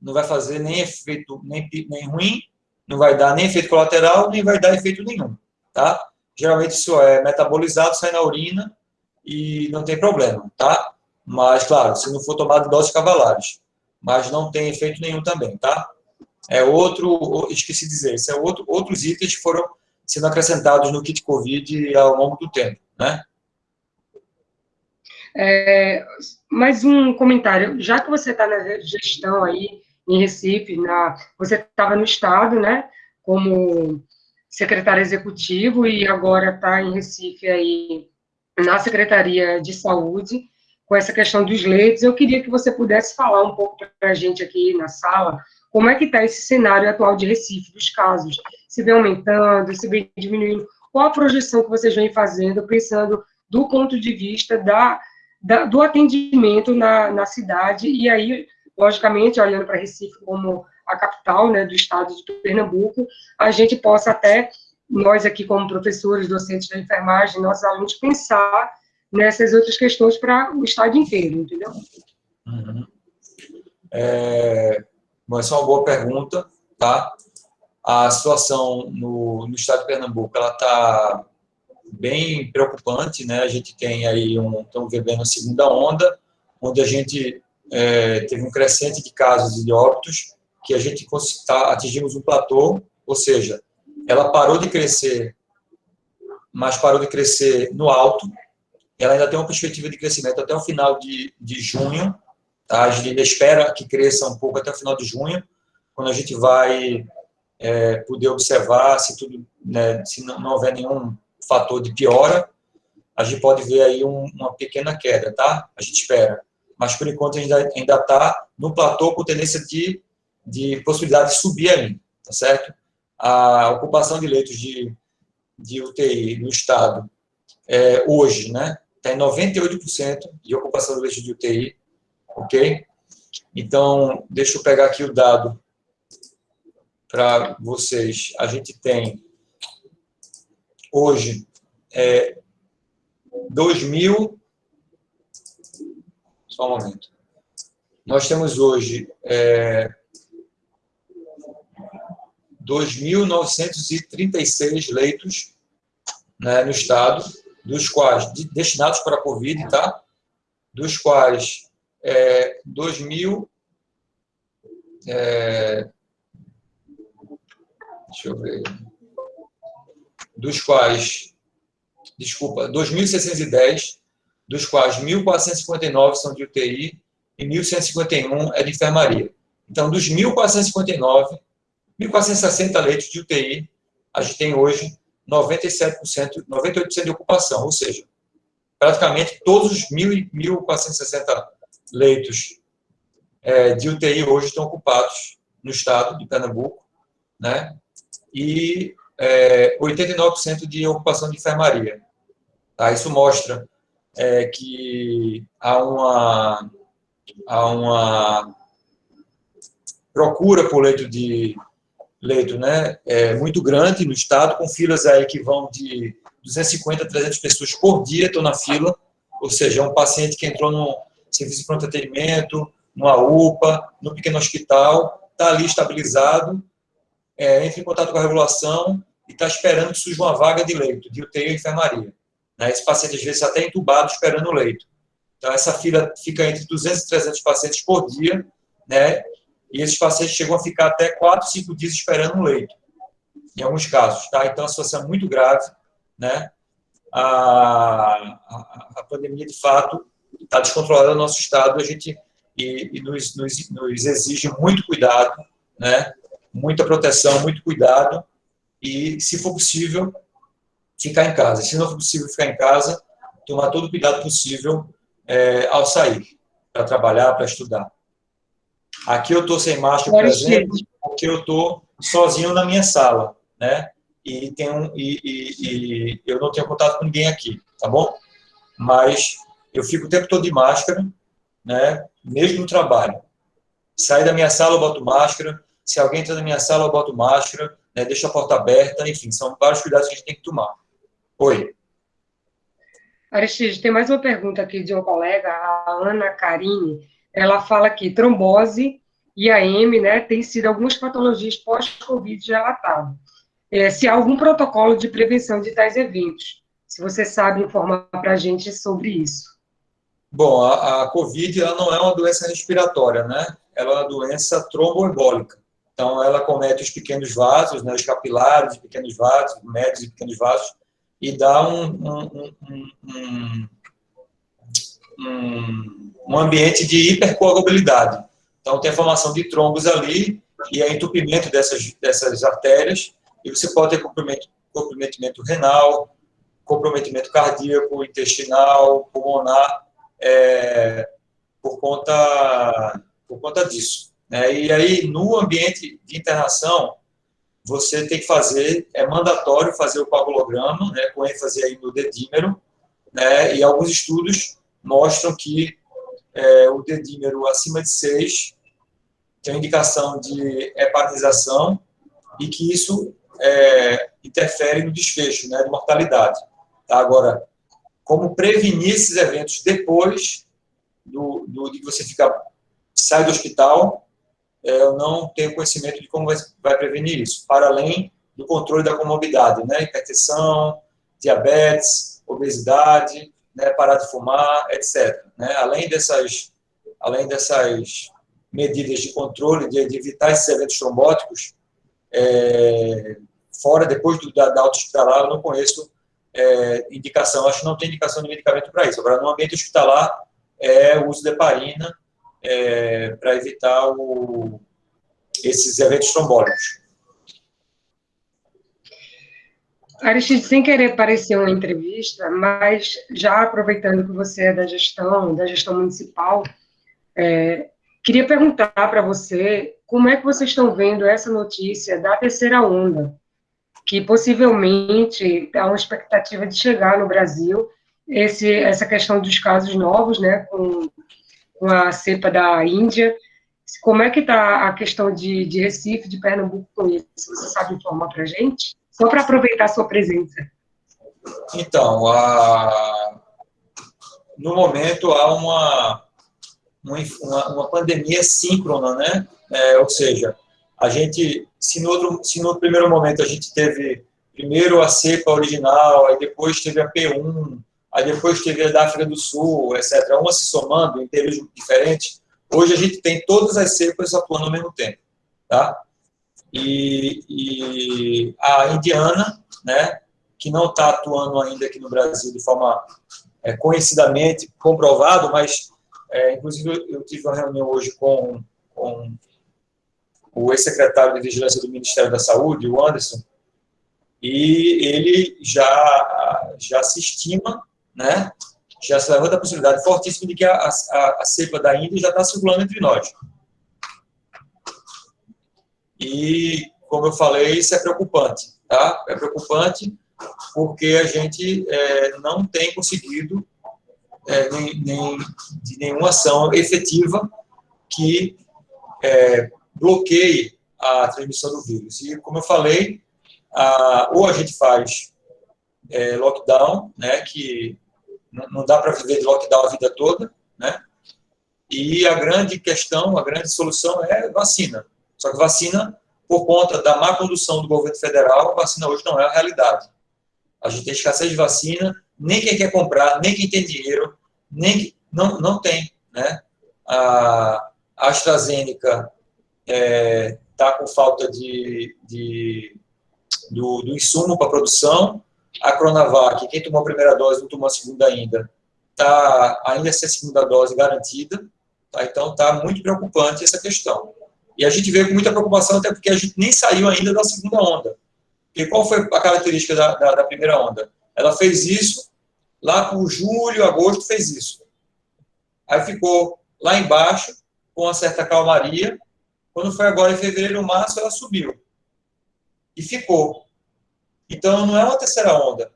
não vai fazer nem efeito nem, nem ruim, não vai dar nem efeito colateral, nem vai dar efeito nenhum, tá? Geralmente isso é metabolizado, sai na urina e não tem problema, tá? Mas, claro, se não for tomado doses cavalares, mas não tem efeito nenhum também, tá? É outro, esqueci de dizer, esse é outro, outros itens que foram sendo acrescentados no kit COVID ao longo do tempo, né? É, mais um comentário, já que você está na gestão aí em Recife, na, você estava no Estado, né, como secretário executivo e agora está em Recife aí na Secretaria de Saúde, com essa questão dos leitos, eu queria que você pudesse falar um pouco para a gente aqui na sala, como é que está esse cenário atual de Recife, dos casos, se vem aumentando, se vem diminuindo, qual a projeção que vocês vêm fazendo, pensando do ponto de vista da, da do atendimento na, na cidade, e aí, logicamente, olhando para Recife como a capital né, do estado de Pernambuco, a gente possa até, nós aqui como professores, docentes da enfermagem, nossos alunos, pensar nessas outras questões para o estado inteiro, entendeu? Uhum. É, essa é uma boa pergunta, tá? A situação no, no estado de Pernambuco, ela está bem preocupante, né? A gente tem aí um, estamos vivendo a segunda onda, onde a gente é, teve um crescente de casos e de óbitos, que a gente tá, atingimos um platô, ou seja, ela parou de crescer, mas parou de crescer no alto, ela ainda tem uma perspectiva de crescimento até o final de, de junho, tá? a gente ainda espera que cresça um pouco até o final de junho, quando a gente vai é, poder observar se tudo, né, se não, não, houver nenhum fator de piora, a gente pode ver aí um, uma pequena queda, tá? A gente espera. Mas, por enquanto, a gente ainda está no platô com tendência de, de possibilidade de subir ainda, tá certo? A ocupação de leitos de, de UTI no estado é, hoje, né, está em 98% de ocupação do leito de UTI, ok? Então, deixa eu pegar aqui o dado para vocês. A gente tem, hoje, é, 2.000... Só um momento. Nós temos hoje é, 2.936 leitos né, no estado, dos quais, destinados para a Covid, tá? dos quais é, 2 mil, é, deixa eu ver, dos quais, desculpa, 2.610, dos quais 1.459 são de UTI e 1.151 é de enfermaria. Então, dos 1.459, 1.460 leitos de UTI, a gente tem hoje 97%, 98% de ocupação, ou seja, praticamente todos os 1.460 leitos é, de UTI hoje estão ocupados no estado de Pernambuco, né? e é, 89% de ocupação de enfermaria. Tá? Isso mostra é, que há uma, há uma procura por leito de leito né, é muito grande no estado, com filas aí que vão de 250 a 300 pessoas por dia estão na fila, ou seja, é um paciente que entrou no serviço de pronto atendimento, numa UPA, no pequeno hospital, está ali estabilizado, é, entra em contato com a regulação e está esperando que surja uma vaga de leito, de UTI ou enfermaria. Né? Esse paciente, às vezes, está até entubado esperando o leito. Então, essa fila fica entre 200 e 300 pacientes por dia, né? E esses pacientes chegam a ficar até 4, 5 dias esperando um leito, em alguns casos, tá? Então, a situação é muito grave, né? A, a, a pandemia, de fato, está descontrolada no nosso estado, a gente e, e nos, nos, nos, exige muito cuidado, né? Muita proteção, muito cuidado e, se for possível, ficar em casa. Se não for possível ficar em casa, tomar todo o cuidado possível é, ao sair, para trabalhar, para estudar. Aqui eu estou sem máscara, por exemplo, porque eu estou sozinho na minha sala, né? E, tenho, e, e, e, eu não tenho contato com ninguém aqui, tá bom? Mas eu fico o tempo todo de máscara, né? Mesmo no trabalho. Sair da minha sala, eu boto máscara. Se alguém entra na minha sala, eu boto máscara. Né? Deixo a porta aberta. Enfim, são vários cuidados que a gente tem que tomar. Oi. Aristide, tem mais uma pergunta aqui de um colega, a Ana Carini ela fala que trombose IAM, né, tem sido algumas patologias pós-Covid relatadas. É, se há algum protocolo de prevenção de tais eventos, se você sabe informar para a gente sobre isso. Bom, a, a Covid ela não é uma doença respiratória, né? Ela é uma doença tromboembólica. Então, ela comete os pequenos vasos, né, os capilares pequenos vasos, médios e pequenos vasos, e dá um, um, um, um, um ambiente de hipercoagulabilidade. Então, tem a formação de trombos ali e é entupimento dessas, dessas artérias, e você pode ter comprometimento, comprometimento renal, comprometimento cardíaco, intestinal, pulmonar, é, por, conta, por conta disso. Né? E aí, no ambiente de internação, você tem que fazer, é mandatório fazer o coagulograma, né, com ênfase aí no dedímero, né, e alguns estudos mostram que é, o dedímero acima de 6 tem indicação de hepatização e que isso é, interfere no desfecho, né, de mortalidade. Tá? Agora, como prevenir esses eventos depois do, do, de você fica, sai do hospital, eu não tenho conhecimento de como vai, vai, prevenir isso, para além do controle da comorbidade, né, hipertensão, diabetes, obesidade, né, parar de fumar, etc. Né, além dessas, além dessas medidas de controle, de, de evitar esses eventos trombóticos, é, fora, depois do, da, da auto-hospitalar, eu não conheço é, indicação, acho que não tem indicação de medicamento para isso. Agora, no ambiente hospitalar, é o uso de heparina é, para evitar o, esses eventos trombólicos. Aristide, sem querer parecer uma entrevista, mas já aproveitando que você é da gestão, da gestão municipal, é, queria perguntar para você como é que vocês estão vendo essa notícia da terceira onda, que possivelmente há uma expectativa de chegar no Brasil, esse, essa questão dos casos novos, né, com, com a cepa da Índia, como é que está a questão de, de Recife, de Pernambuco com isso? Você sabe informar para a gente? Só para aproveitar a sua presença. Então, a... no momento há uma, uma, uma pandemia síncrona, né? É, ou seja, a gente, se no, outro, se no primeiro momento a gente teve primeiro a cepa original, aí depois teve a P1, aí depois teve a da África do Sul, etc., uma se somando em períodos diferentes, hoje a gente tem todas as cepas atuando ao mesmo tempo, tá? E, e a indiana, né, que não está atuando ainda aqui no Brasil de forma é, conhecidamente comprovado, mas, é, inclusive, eu tive uma reunião hoje com, com o ex-secretário de Vigilância do Ministério da Saúde, o Anderson, e ele já, já se estima, né, já se levanta a possibilidade fortíssima de que a, a, a cepa da Índia já está circulando entre nós. E, como eu falei, isso é preocupante, tá? É preocupante porque a gente é, não tem conseguido é, nem, nem, de nenhuma ação efetiva que é, bloqueie a transmissão do vírus. E, como eu falei, a, ou a gente faz é, lockdown, né, que não dá para viver de lockdown a vida toda, né, e a grande questão, a grande solução é vacina. Só que vacina, por conta da má condução do governo federal, vacina hoje não é a realidade. A gente tem escassez de vacina, nem quem quer comprar, nem quem tem dinheiro, nem não, não tem, né? A AstraZeneca está é, tá com falta de, de do, do, insumo para produção. A Coronavac, quem tomou a primeira dose não tomou a segunda ainda, está ainda sem a segunda dose garantida. Tá? Então, está muito preocupante essa questão. E a gente vê com muita preocupação, até porque a gente nem saiu ainda da segunda onda. E qual foi a característica da, da, da primeira onda? Ela fez isso, lá por julho, agosto, fez isso. Aí ficou lá embaixo, com uma certa calmaria, quando foi agora em fevereiro, março, ela subiu. E ficou. Então, não é uma terceira onda.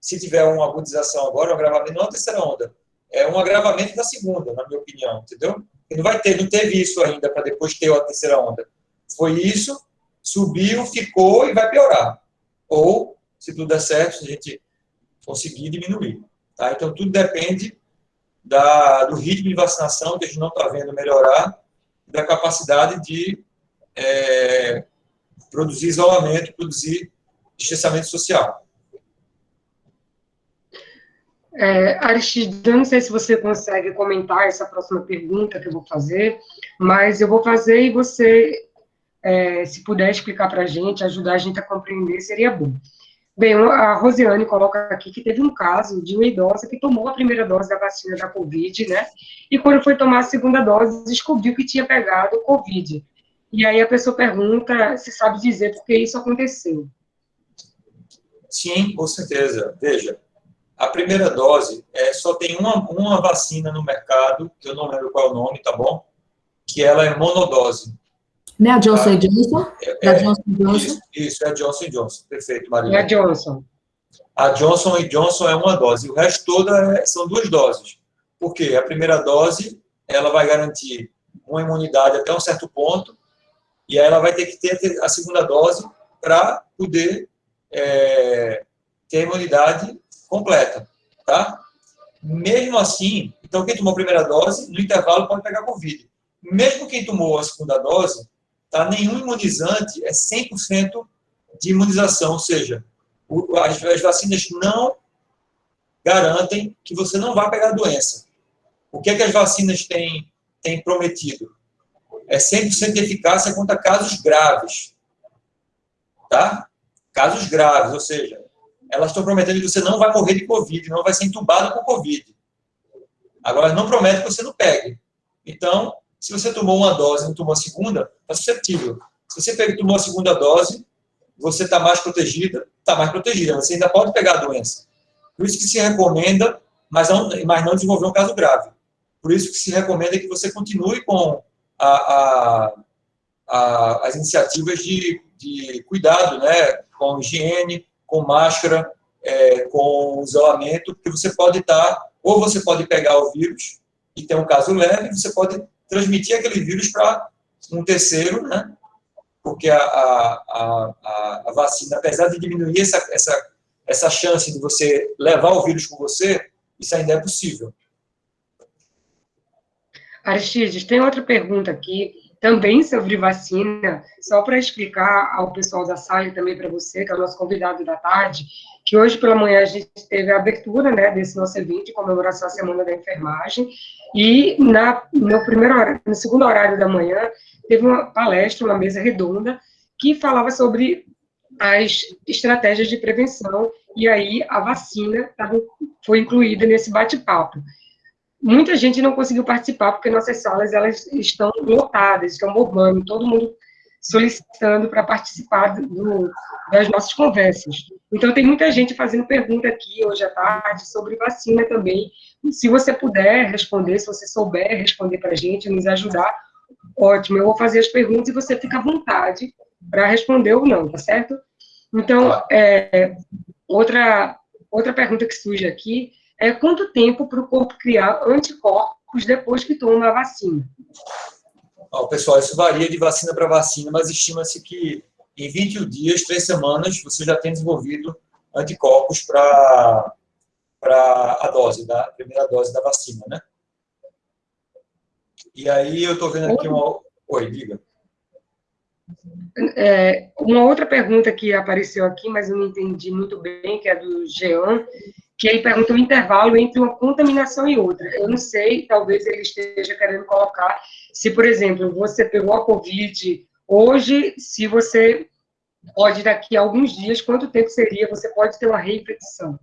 Se tiver uma agudização agora, um agravamento, não é uma terceira onda. É um agravamento da segunda, na minha opinião, entendeu? E não vai ter, não teve isso ainda para depois ter a terceira onda. Foi isso, subiu, ficou e vai piorar. Ou, se tudo der certo, se a gente conseguir diminuir. Tá? Então, tudo depende da, do ritmo de vacinação, que a gente não está vendo melhorar, da capacidade de é, produzir isolamento, produzir distanciamento social. É, Aristide, não sei se você consegue comentar essa próxima pergunta que eu vou fazer, mas eu vou fazer e você, é, se puder explicar para a gente, ajudar a gente a compreender, seria bom. Bem, a Rosiane coloca aqui que teve um caso de uma idosa que tomou a primeira dose da vacina da Covid, né? E quando foi tomar a segunda dose, descobriu que tinha pegado Covid. E aí a pessoa pergunta se sabe dizer por que isso aconteceu. Sim, com certeza. Veja, a primeira dose é, só tem uma, uma vacina no mercado, que eu não lembro qual é o nome, tá bom? Que ela é monodose. Não é a Johnson tá? Johnson? É, é, Johnson Johnson? Isso, isso, é a Johnson Johnson. Perfeito, Maria. É a Johnson. A Johnson e Johnson é uma dose. O resto toda é, são duas doses. Por quê? A primeira dose, ela vai garantir uma imunidade até um certo ponto, e aí ela vai ter que ter a segunda dose para poder é, ter a imunidade completa, tá? Mesmo assim, então quem tomou a primeira dose, no intervalo pode pegar Covid. Mesmo quem tomou a segunda dose, tá? nenhum imunizante é 100% de imunização, ou seja, as, as vacinas não garantem que você não vai pegar a doença. O que é que as vacinas têm, têm prometido? É 100% de eficácia contra casos graves. Tá? Casos graves, ou seja, elas estão prometendo que você não vai morrer de Covid, não vai ser entubado com Covid. Agora, não promete que você não pegue. Então, se você tomou uma dose e não tomou a segunda, está suscetível. Se você pegou, tomou a segunda dose, você está mais protegida, está mais protegida. Você ainda pode pegar a doença. Por isso que se recomenda, mas não, mas não desenvolver um caso grave. Por isso que se recomenda que você continue com a, a, a, as iniciativas de, de cuidado, né, com higiene, com máscara, é, com isolamento, porque você pode estar, ou você pode pegar o vírus e ter um caso leve, você pode transmitir aquele vírus para um terceiro, né? Porque a, a, a, a, vacina, apesar de diminuir essa, essa, essa chance de você levar o vírus com você, isso ainda é possível. Aristides, tem outra pergunta aqui também sobre vacina, só para explicar ao pessoal da sala e também para você, que é o nosso convidado da tarde, que hoje pela manhã a gente teve a abertura né, desse nosso evento de comemoração à Semana da Enfermagem, e na, no, primeiro no segundo horário da manhã teve uma palestra, uma mesa redonda, que falava sobre as estratégias de prevenção, e aí a vacina foi incluída nesse bate-papo muita gente não conseguiu participar porque nossas salas elas estão lotadas, estão bombando, todo mundo solicitando para participar do, das nossas conversas. Então, tem muita gente fazendo pergunta aqui hoje à tarde sobre vacina também. Se você puder responder, se você souber responder para a gente, nos ajudar, ótimo. Eu vou fazer as perguntas e você fica à vontade para responder ou não, tá certo? Então, é, outra, outra pergunta que surge aqui é quanto tempo para o corpo criar anticorpos depois que toma a vacina? Oh, pessoal, isso varia de vacina para vacina, mas estima-se que em 21 dias, três semanas, você já tem desenvolvido anticorpos para a dose, da primeira dose da vacina, né? E aí eu estou vendo aqui uma... Oi, diga. É, uma outra pergunta que apareceu aqui, mas eu não entendi muito bem, que é do Jean, que ele pergunta o intervalo entre uma contaminação e outra. Eu não sei, talvez ele esteja querendo colocar, se, por exemplo, você pegou a Covid hoje, se você pode, daqui a alguns dias, quanto tempo seria, você pode ter uma reinfecção?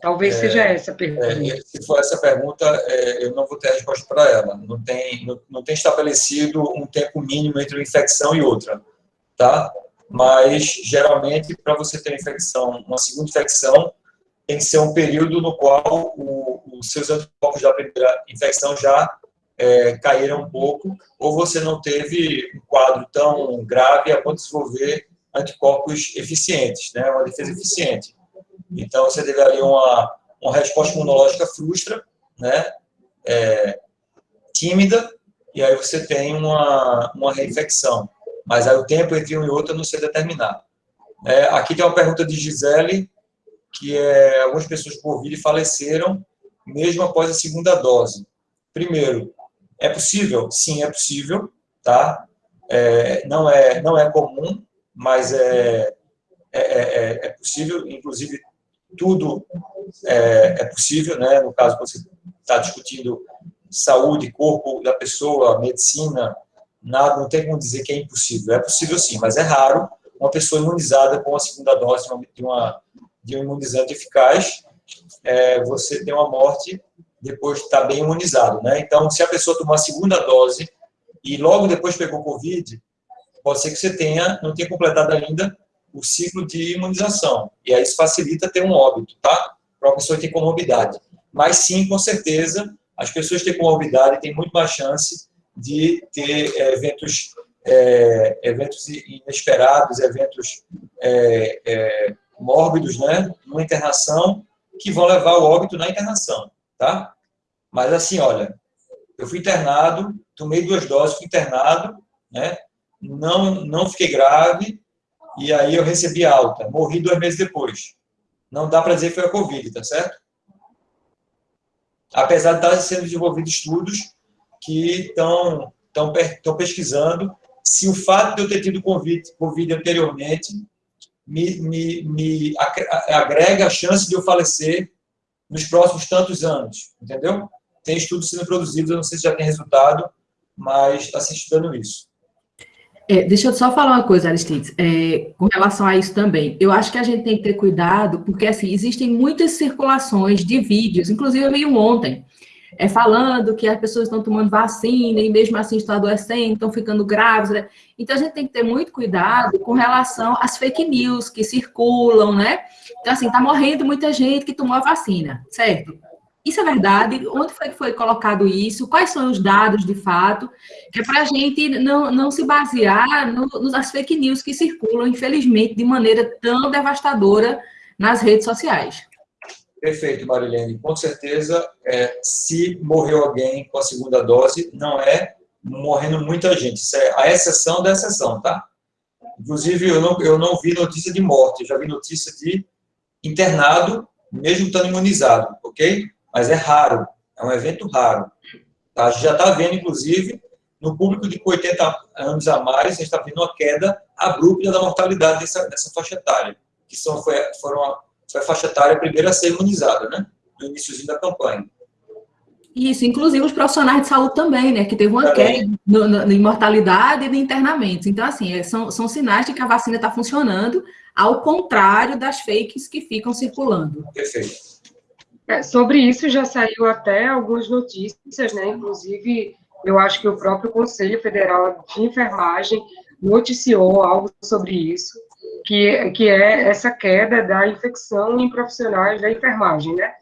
Talvez é, seja essa a pergunta. É, se for essa pergunta, é, eu não vou ter a resposta para ela. Não tem, não, não tem estabelecido um tempo mínimo entre uma infecção e outra, tá? Mas, geralmente, para você ter infecção, uma segunda infecção, tem que ser um período no qual o, os seus anticorpos da primeira infecção já é, caíram um pouco, ou você não teve um quadro tão grave a ponto de desenvolver anticorpos eficientes, né, uma defesa eficiente. Então, você teve ali uma, uma resposta imunológica frustra, né, é, tímida, e aí você tem uma, uma reinfecção. Mas aí o tempo entre um e outro não sei determinar. É, aqui tem uma pergunta de Gisele, que é, algumas pessoas com Covid faleceram mesmo após a segunda dose. Primeiro, É possível? Sim, é possível, tá? É, não, é, não é comum, mas é, é, é, é possível, inclusive tudo é, é, possível, né? No caso, você está discutindo saúde, corpo da pessoa, medicina, nada, não tem como dizer que é impossível. É possível sim, mas é raro uma pessoa imunizada com a segunda dose de, uma, de um imunizante eficaz, é, você tem uma morte depois de estar bem imunizado, né? Então, se a pessoa tomar a segunda dose e logo depois pegou Covid, pode ser que você tenha, não tenha completado ainda o ciclo de imunização. E aí isso facilita ter um óbito, tá? Para uma pessoa que tem comorbidade. Mas sim, com certeza, as pessoas que têm comorbidade têm muito mais chance de ter é, eventos, é, eventos inesperados, eventos é, é, mórbidos, né? Numa internação, que vão levar ao óbito na internação, tá? Mas assim, olha, eu fui internado, tomei duas doses, fui internado, né? Não, não fiquei grave, e aí eu recebi alta. Morri dois meses depois. Não dá para dizer que foi a Covid, tá certo? Apesar de estar sendo desenvolvidos estudos que estão, estão, pesquisando se o fato de eu ter tido COVID, COVID anteriormente me, me, me agrega a chance de eu falecer nos próximos tantos anos, entendeu? Tem estudos sendo produzidos, eu não sei se já tem resultado, mas está se estudando isso. É, deixa eu só falar uma coisa, Aristides, é, com relação a isso também. Eu acho que a gente tem que ter cuidado, porque, assim, existem muitas circulações de vídeos, inclusive eu vi um ontem, é, falando que as pessoas estão tomando vacina e mesmo assim estão adoecendo, estão ficando grávidas. Né? Então, a gente tem que ter muito cuidado com relação às fake news que circulam, né? Então, assim, está morrendo muita gente que tomou a vacina, certo? Isso é verdade? Onde foi que foi colocado isso? Quais são os dados de fato? É para a gente não, não se basear no, nas fake news que circulam, infelizmente, de maneira tão devastadora nas redes sociais. Perfeito, Marilene. Com certeza, é, se morreu alguém com a segunda dose, não é morrendo muita gente. Isso é a exceção da exceção, tá? Inclusive, eu não, eu não vi notícia de morte, já vi notícia de internado, mesmo estando imunizado, ok? mas é raro, é um evento raro. Tá? A gente já está vendo, inclusive, no público de 80 anos a mais, a gente está vendo uma queda abrupta da mortalidade dessa, dessa faixa etária, que são, foram foi a faixa etária primeira a ser imunizada, né? no iníciozinho da campanha. Isso, inclusive os profissionais de saúde também, né? Que teve uma também. queda na mortalidade e de internamentos. Então, assim, é, são, são sinais de que a vacina está funcionando, ao contrário das fakes que ficam circulando. Perfeito. É, sobre isso já saiu até algumas notícias, né? Inclusive, eu acho que o próprio Conselho Federal de Enfermagem noticiou algo sobre isso, que, que é essa queda da infecção em profissionais da enfermagem, né?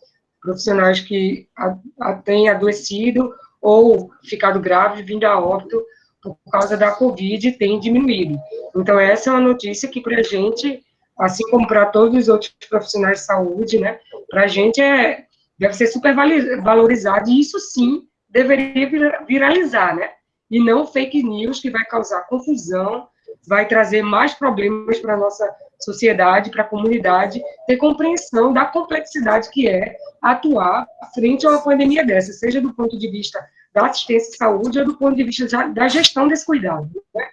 Profissionais que a, a, têm adoecido ou ficado grave, vindo a óbito por causa da Covid, tem diminuído. Então, essa é uma notícia que, para a gente, assim como para todos os outros profissionais de saúde, né? Para a gente é, deve ser super valorizado, e isso sim deveria viralizar, né? E não fake news que vai causar confusão, vai trazer mais problemas para a nossa sociedade, para a comunidade, ter compreensão da complexidade que é atuar frente a uma pandemia dessa, seja do ponto de vista da assistência à saúde ou do ponto de vista da gestão desse cuidado. Né?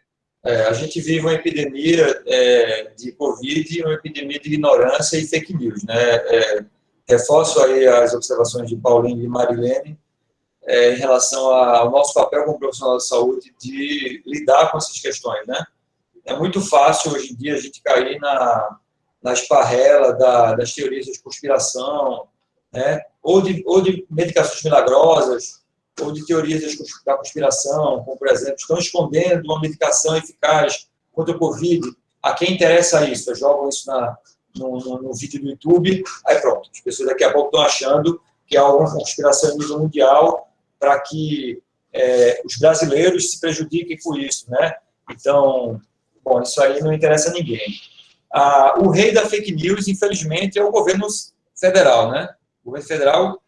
É, a gente vive uma epidemia é, de Covid, uma epidemia de ignorância e fake news. Né? É, reforço aí as observações de Paulinho e Marilene é, em relação ao nosso papel como profissional de saúde de lidar com essas questões. Né? É muito fácil hoje em dia a gente cair na, na esparrela da, das teorias de conspiração, né? ou, de, ou de medicações milagrosas, ou de teorias da conspiração, como, por exemplo, estão escondendo uma medicação eficaz contra o Covid. A quem interessa isso? Jogam isso na, no, no, no, vídeo do YouTube, aí pronto, as pessoas daqui a pouco estão achando que há alguma conspiração a nível mundial para que é, os brasileiros se prejudiquem com isso, né? Então, bom, isso aí não interessa a ninguém. Ah, o rei da fake news, infelizmente, é o governo federal, né? O governo federal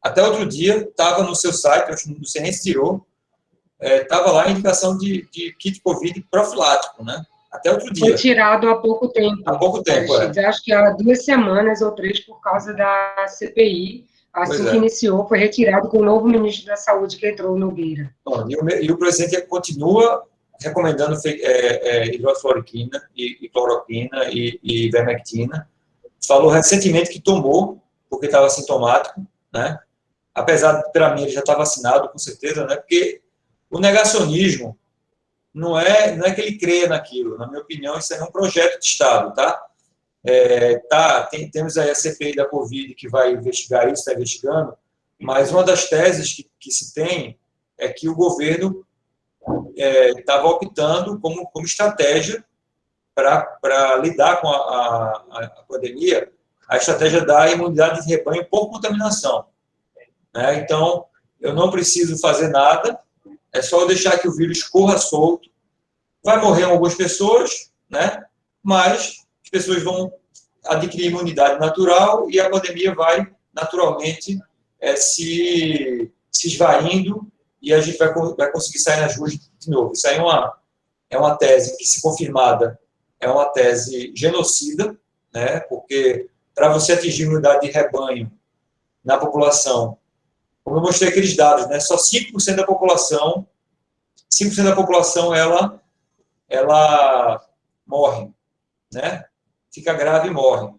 até outro dia, estava no seu site, acho que você nem se tirou, estava é, lá a indicação de, de kit Covid profilático, né? Até outro dia. Foi tirado há pouco tempo. Há pouco tempo, é. Acho que há duas semanas ou três, por causa da CPI, Assim pois que é. iniciou, foi retirado com o novo ministro da Saúde que entrou no Beira. E o, e o presidente continua recomendando é, é, e, e, cloroquina e, e vermectina. Falou recentemente que tomou, porque estava sintomático, né? Apesar para mim, ele já estar vacinado, com certeza, né? Porque o negacionismo não é, não é que ele creia naquilo. Na minha opinião, isso é um projeto de Estado, tá? É, tá tem, temos aí a CPI da Covid que vai investigar isso, está investigando, mas uma das teses que, que se tem é que o governo estava é, optando como, como estratégia para lidar com a, a, a, pandemia, a estratégia da imunidade de rebanho por contaminação. Né? Então, eu não preciso fazer nada, é só deixar que o vírus corra solto. Vai morrer algumas pessoas, né? mas as pessoas vão adquirir imunidade natural e a pandemia vai naturalmente é, se, se esvaindo e a gente vai, vai conseguir sair nas ruas de novo. Isso aí é uma, é uma tese que, se confirmada, é uma tese genocida, né? porque para você atingir imunidade de rebanho na população, como eu mostrei aqueles dados, né? só 5% da população, 5% da população, ela, ela morre, né? fica grave e morre.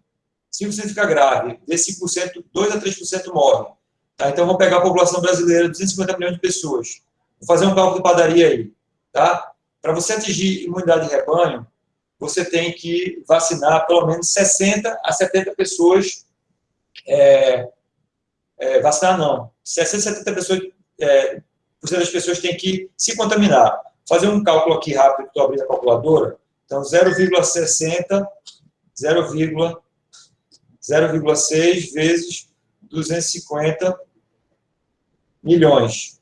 5% fica grave, desse 5%, 2 a 3% morre. Tá? Então, vamos pegar a população brasileira, 250 milhões de pessoas. Vou fazer um cálculo de padaria aí. Tá? Para você atingir imunidade de rebanho, você tem que vacinar pelo menos 60 a 70 pessoas. É, é, vacinar não. 60 a 70 pessoas, é, das pessoas têm que se contaminar. Fazer um cálculo aqui rápido, estou abrindo a calculadora. Então, 0,60, 0,6 vezes 250 milhões.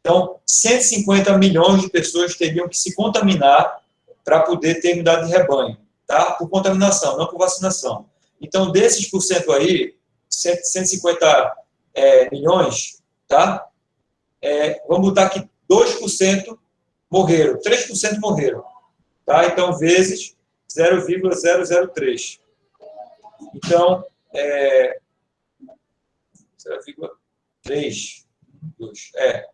Então, 150 milhões de pessoas teriam que se contaminar para poder ter imunidade de rebanho, tá? Por contaminação, não por vacinação. Então, desses por cento aí, 150 é, milhões, tá? É, vamos botar que 2% morreram, 3% morreram, tá? Então, vezes 0,003. Então, é, 0,3 2, é,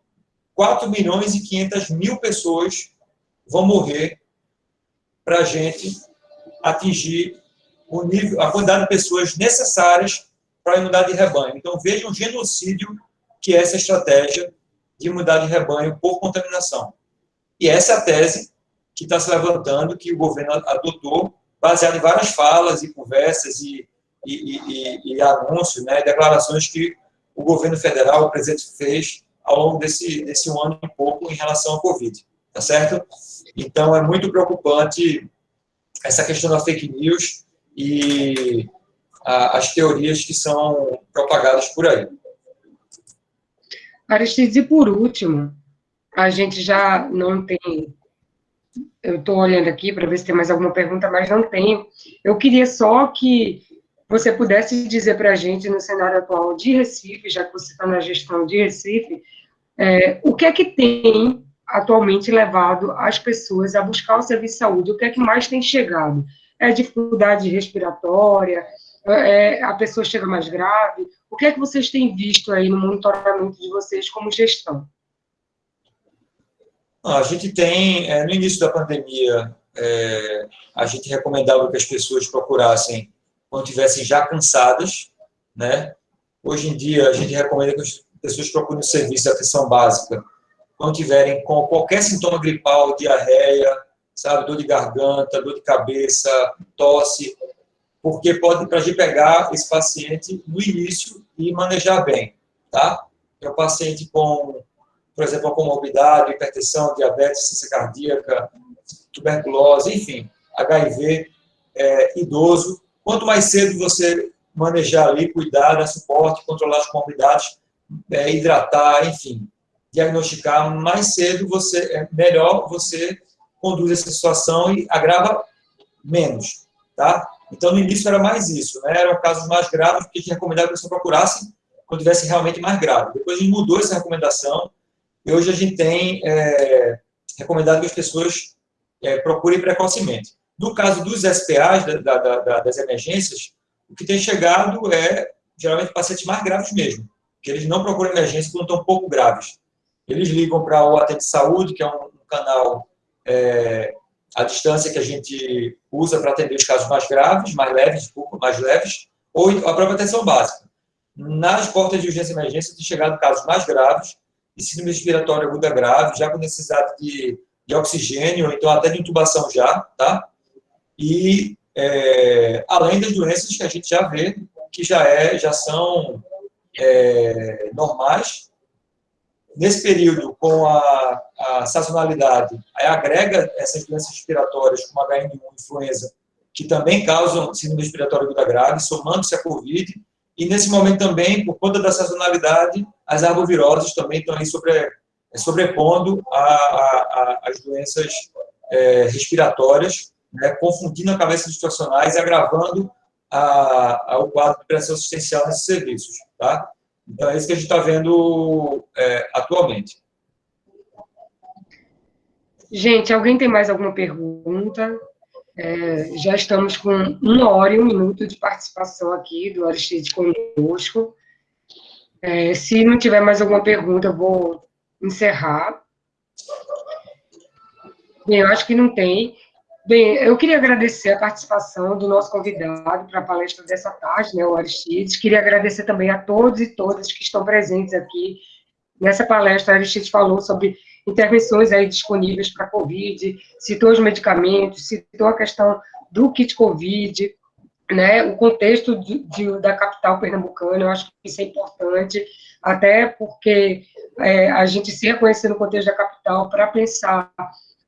4 milhões e 500 mil pessoas vão morrer para a gente atingir o nível, a quantidade de pessoas necessárias para a imunidade de rebanho. Então, vejam o genocídio que é essa estratégia de imunidade de rebanho por contaminação. E essa é a tese que está se levantando, que o governo adotou, baseado em várias falas e conversas e, e, e, e anúncios, né, declarações que o governo federal, o presidente fez ao longo desse, desse um ano e pouco em relação ao Covid, tá certo? Então, é muito preocupante essa questão da fake news e a, as teorias que são propagadas por aí. Aristides, e por último, a gente já não tem... Eu estou olhando aqui para ver se tem mais alguma pergunta, mas não tenho. Eu queria só que você pudesse dizer para a gente, no cenário atual de Recife, já que você está na gestão de Recife, é, o que é que tem atualmente levado as pessoas a buscar o serviço de saúde? O que é que mais tem chegado? É dificuldade respiratória? É, a pessoa chega mais grave? O que é que vocês têm visto aí no monitoramento de vocês como gestão? A gente tem, é, no início da pandemia, é, a gente recomendava que as pessoas procurassem quando estivessem já cansadas, né? Hoje em dia, a gente recomenda que as pessoas procurem o serviço de atenção básica quando tiverem com qualquer sintoma gripal, diarreia, sabe, dor de garganta, dor de cabeça, tosse, porque pode para gente pegar esse paciente no início e manejar bem, tá? É um paciente com, por exemplo, uma comorbidade, hipertensão, diabetes, ciência cardíaca, tuberculose, enfim, HIV, é, idoso, Quanto mais cedo você manejar ali, cuidar, dar suporte, controlar as comorbidades, é, hidratar, enfim, diagnosticar, mais cedo você é melhor você conduz essa situação e agrava menos, tá? Então, no início era mais isso, né? Eram casos mais graves, porque a gente recomendava que a pessoa procurasse quando tivesse realmente mais grave. Depois a gente mudou essa recomendação e hoje a gente tem é, recomendado que as pessoas é, procurem precocemente. No caso dos SPAs, da, da, da, das emergências, o que tem chegado é, geralmente, pacientes mais graves mesmo. que eles não procuram emergência quando estão um pouco graves. Eles ligam para o Atende Saúde, que é um, canal é, à distância que a gente usa para atender os casos mais graves, mais leves, desculpa, mais leves, ou a própria atenção básica. Nas portas de urgência e emergência, tem chegado casos mais graves, de síndrome respiratória aguda grave, já com necessidade de, de oxigênio, então até de intubação já, tá? E é, além das doenças que a gente já vê, que já, é, já são é, normais. Nesse período, com a, a sazonalidade, agrega essas doenças respiratórias, como H1N1 influenza, que também causam síndrome respiratória aguda grave, somando-se a Covid, e nesse momento também, por conta da sazonalidade, as arboviroses também estão aí sobre, sobrepondo a, a, a, as doenças é, respiratórias, né, confundindo a cabeça dos profissionais e agravando a, a, o quadro de pressão assistencial nesses serviços. Tá? Então, é isso que a gente está vendo é, atualmente. Gente, alguém tem mais alguma pergunta? É, já estamos com uma hora e um minuto de participação aqui do Aristide conosco. É, se não tiver mais alguma pergunta, eu vou encerrar. Bem, eu acho que não tem. Bem, eu queria agradecer a participação do nosso convidado para a palestra dessa tarde, né, o Aristides. Queria agradecer também a todos e todas que estão presentes aqui. Nessa palestra, o Aristides falou sobre intervenções aí disponíveis para COVID, citou os medicamentos, citou a questão do kit COVID, né, o contexto de, de, da capital pernambucana, eu acho que isso é importante, até porque é, a gente se reconhecer no contexto da capital para pensar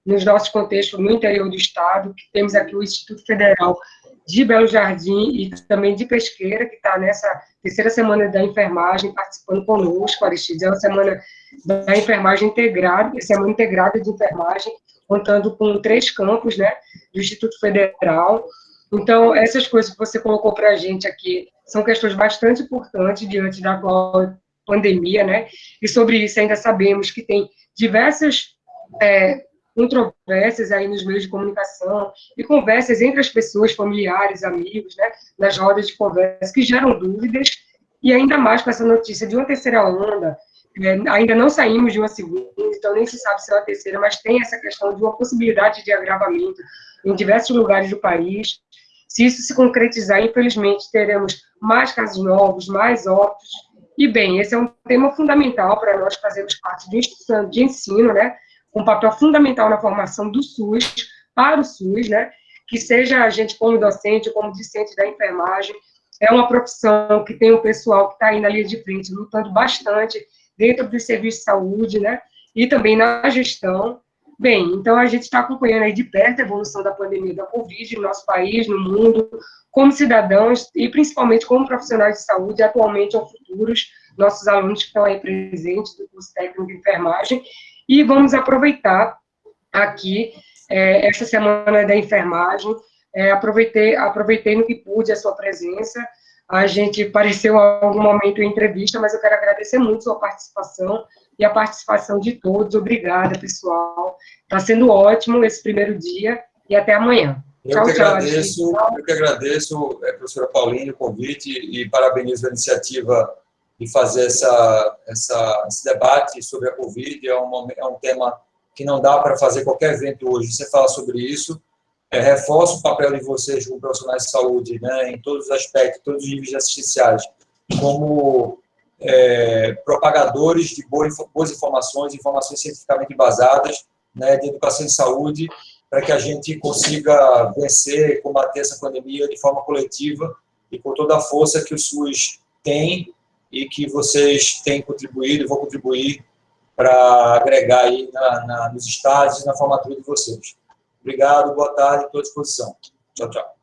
nos nossos contextos no interior do estado, que temos aqui o Instituto Federal de Belo Jardim e também de Pesqueira, que está nessa terceira semana da enfermagem, participando conosco, Aristides, é uma semana da enfermagem integrada, semana integrada de enfermagem, contando com três campos, né, do Instituto Federal. Então, essas coisas que você colocou para a gente aqui são questões bastante importantes diante da pandemia, né, e sobre isso ainda sabemos que tem diversas é, controvérsias aí nos meios de comunicação e conversas entre as pessoas, familiares, amigos, né, nas rodas de conversa, que geram dúvidas, e ainda mais com essa notícia de uma terceira onda, é, ainda não saímos de uma segunda, então nem se sabe se é uma terceira, mas tem essa questão de uma possibilidade de agravamento em diversos lugares do país. Se isso se concretizar, infelizmente, teremos mais casos novos, mais óbitos, e bem, esse é um tema fundamental para nós fazermos parte de instituição de ensino, né, um papel fundamental na formação do SUS, para o SUS, né? Que seja a gente como docente, como discente da enfermagem, é uma profissão que tem um pessoal que está aí na linha de frente, lutando bastante dentro do serviço de saúde, né? E também na gestão. Bem, então a gente está acompanhando aí de perto a evolução da pandemia da Covid no nosso país, no mundo, como cidadãos e principalmente como profissionais de saúde, atualmente ou futuros, nossos alunos que estão aí presentes do curso técnico de enfermagem, e vamos aproveitar aqui é, essa semana da enfermagem, é, aproveitei, aproveitei no que pude a sua presença, a gente pareceu em algum momento em entrevista, mas eu quero agradecer muito a sua participação e a participação de todos. Obrigada, pessoal. Está sendo ótimo esse primeiro dia e até amanhã. Eu tchau, que agradeço, tchau. eu que agradeço, é, professora Pauline, o convite e parabenizo a iniciativa de fazer essa, essa, esse debate sobre a Covid. É um, é um tema que não dá para fazer qualquer evento hoje. Você fala sobre isso, é, reforça o papel de vocês como profissionais de saúde, né, em todos os aspectos, todos os níveis assistenciais, como é, propagadores de boas, boas informações, informações cientificamente embasadas, né, de educação e saúde, para que a gente consiga vencer, combater essa pandemia de forma coletiva e com toda a força que o SUS tem e que vocês têm contribuído e vão contribuir para agregar aí na, na, nos estádios e na formatura de vocês. Obrigado, boa tarde, estou à disposição. Tchau, tchau.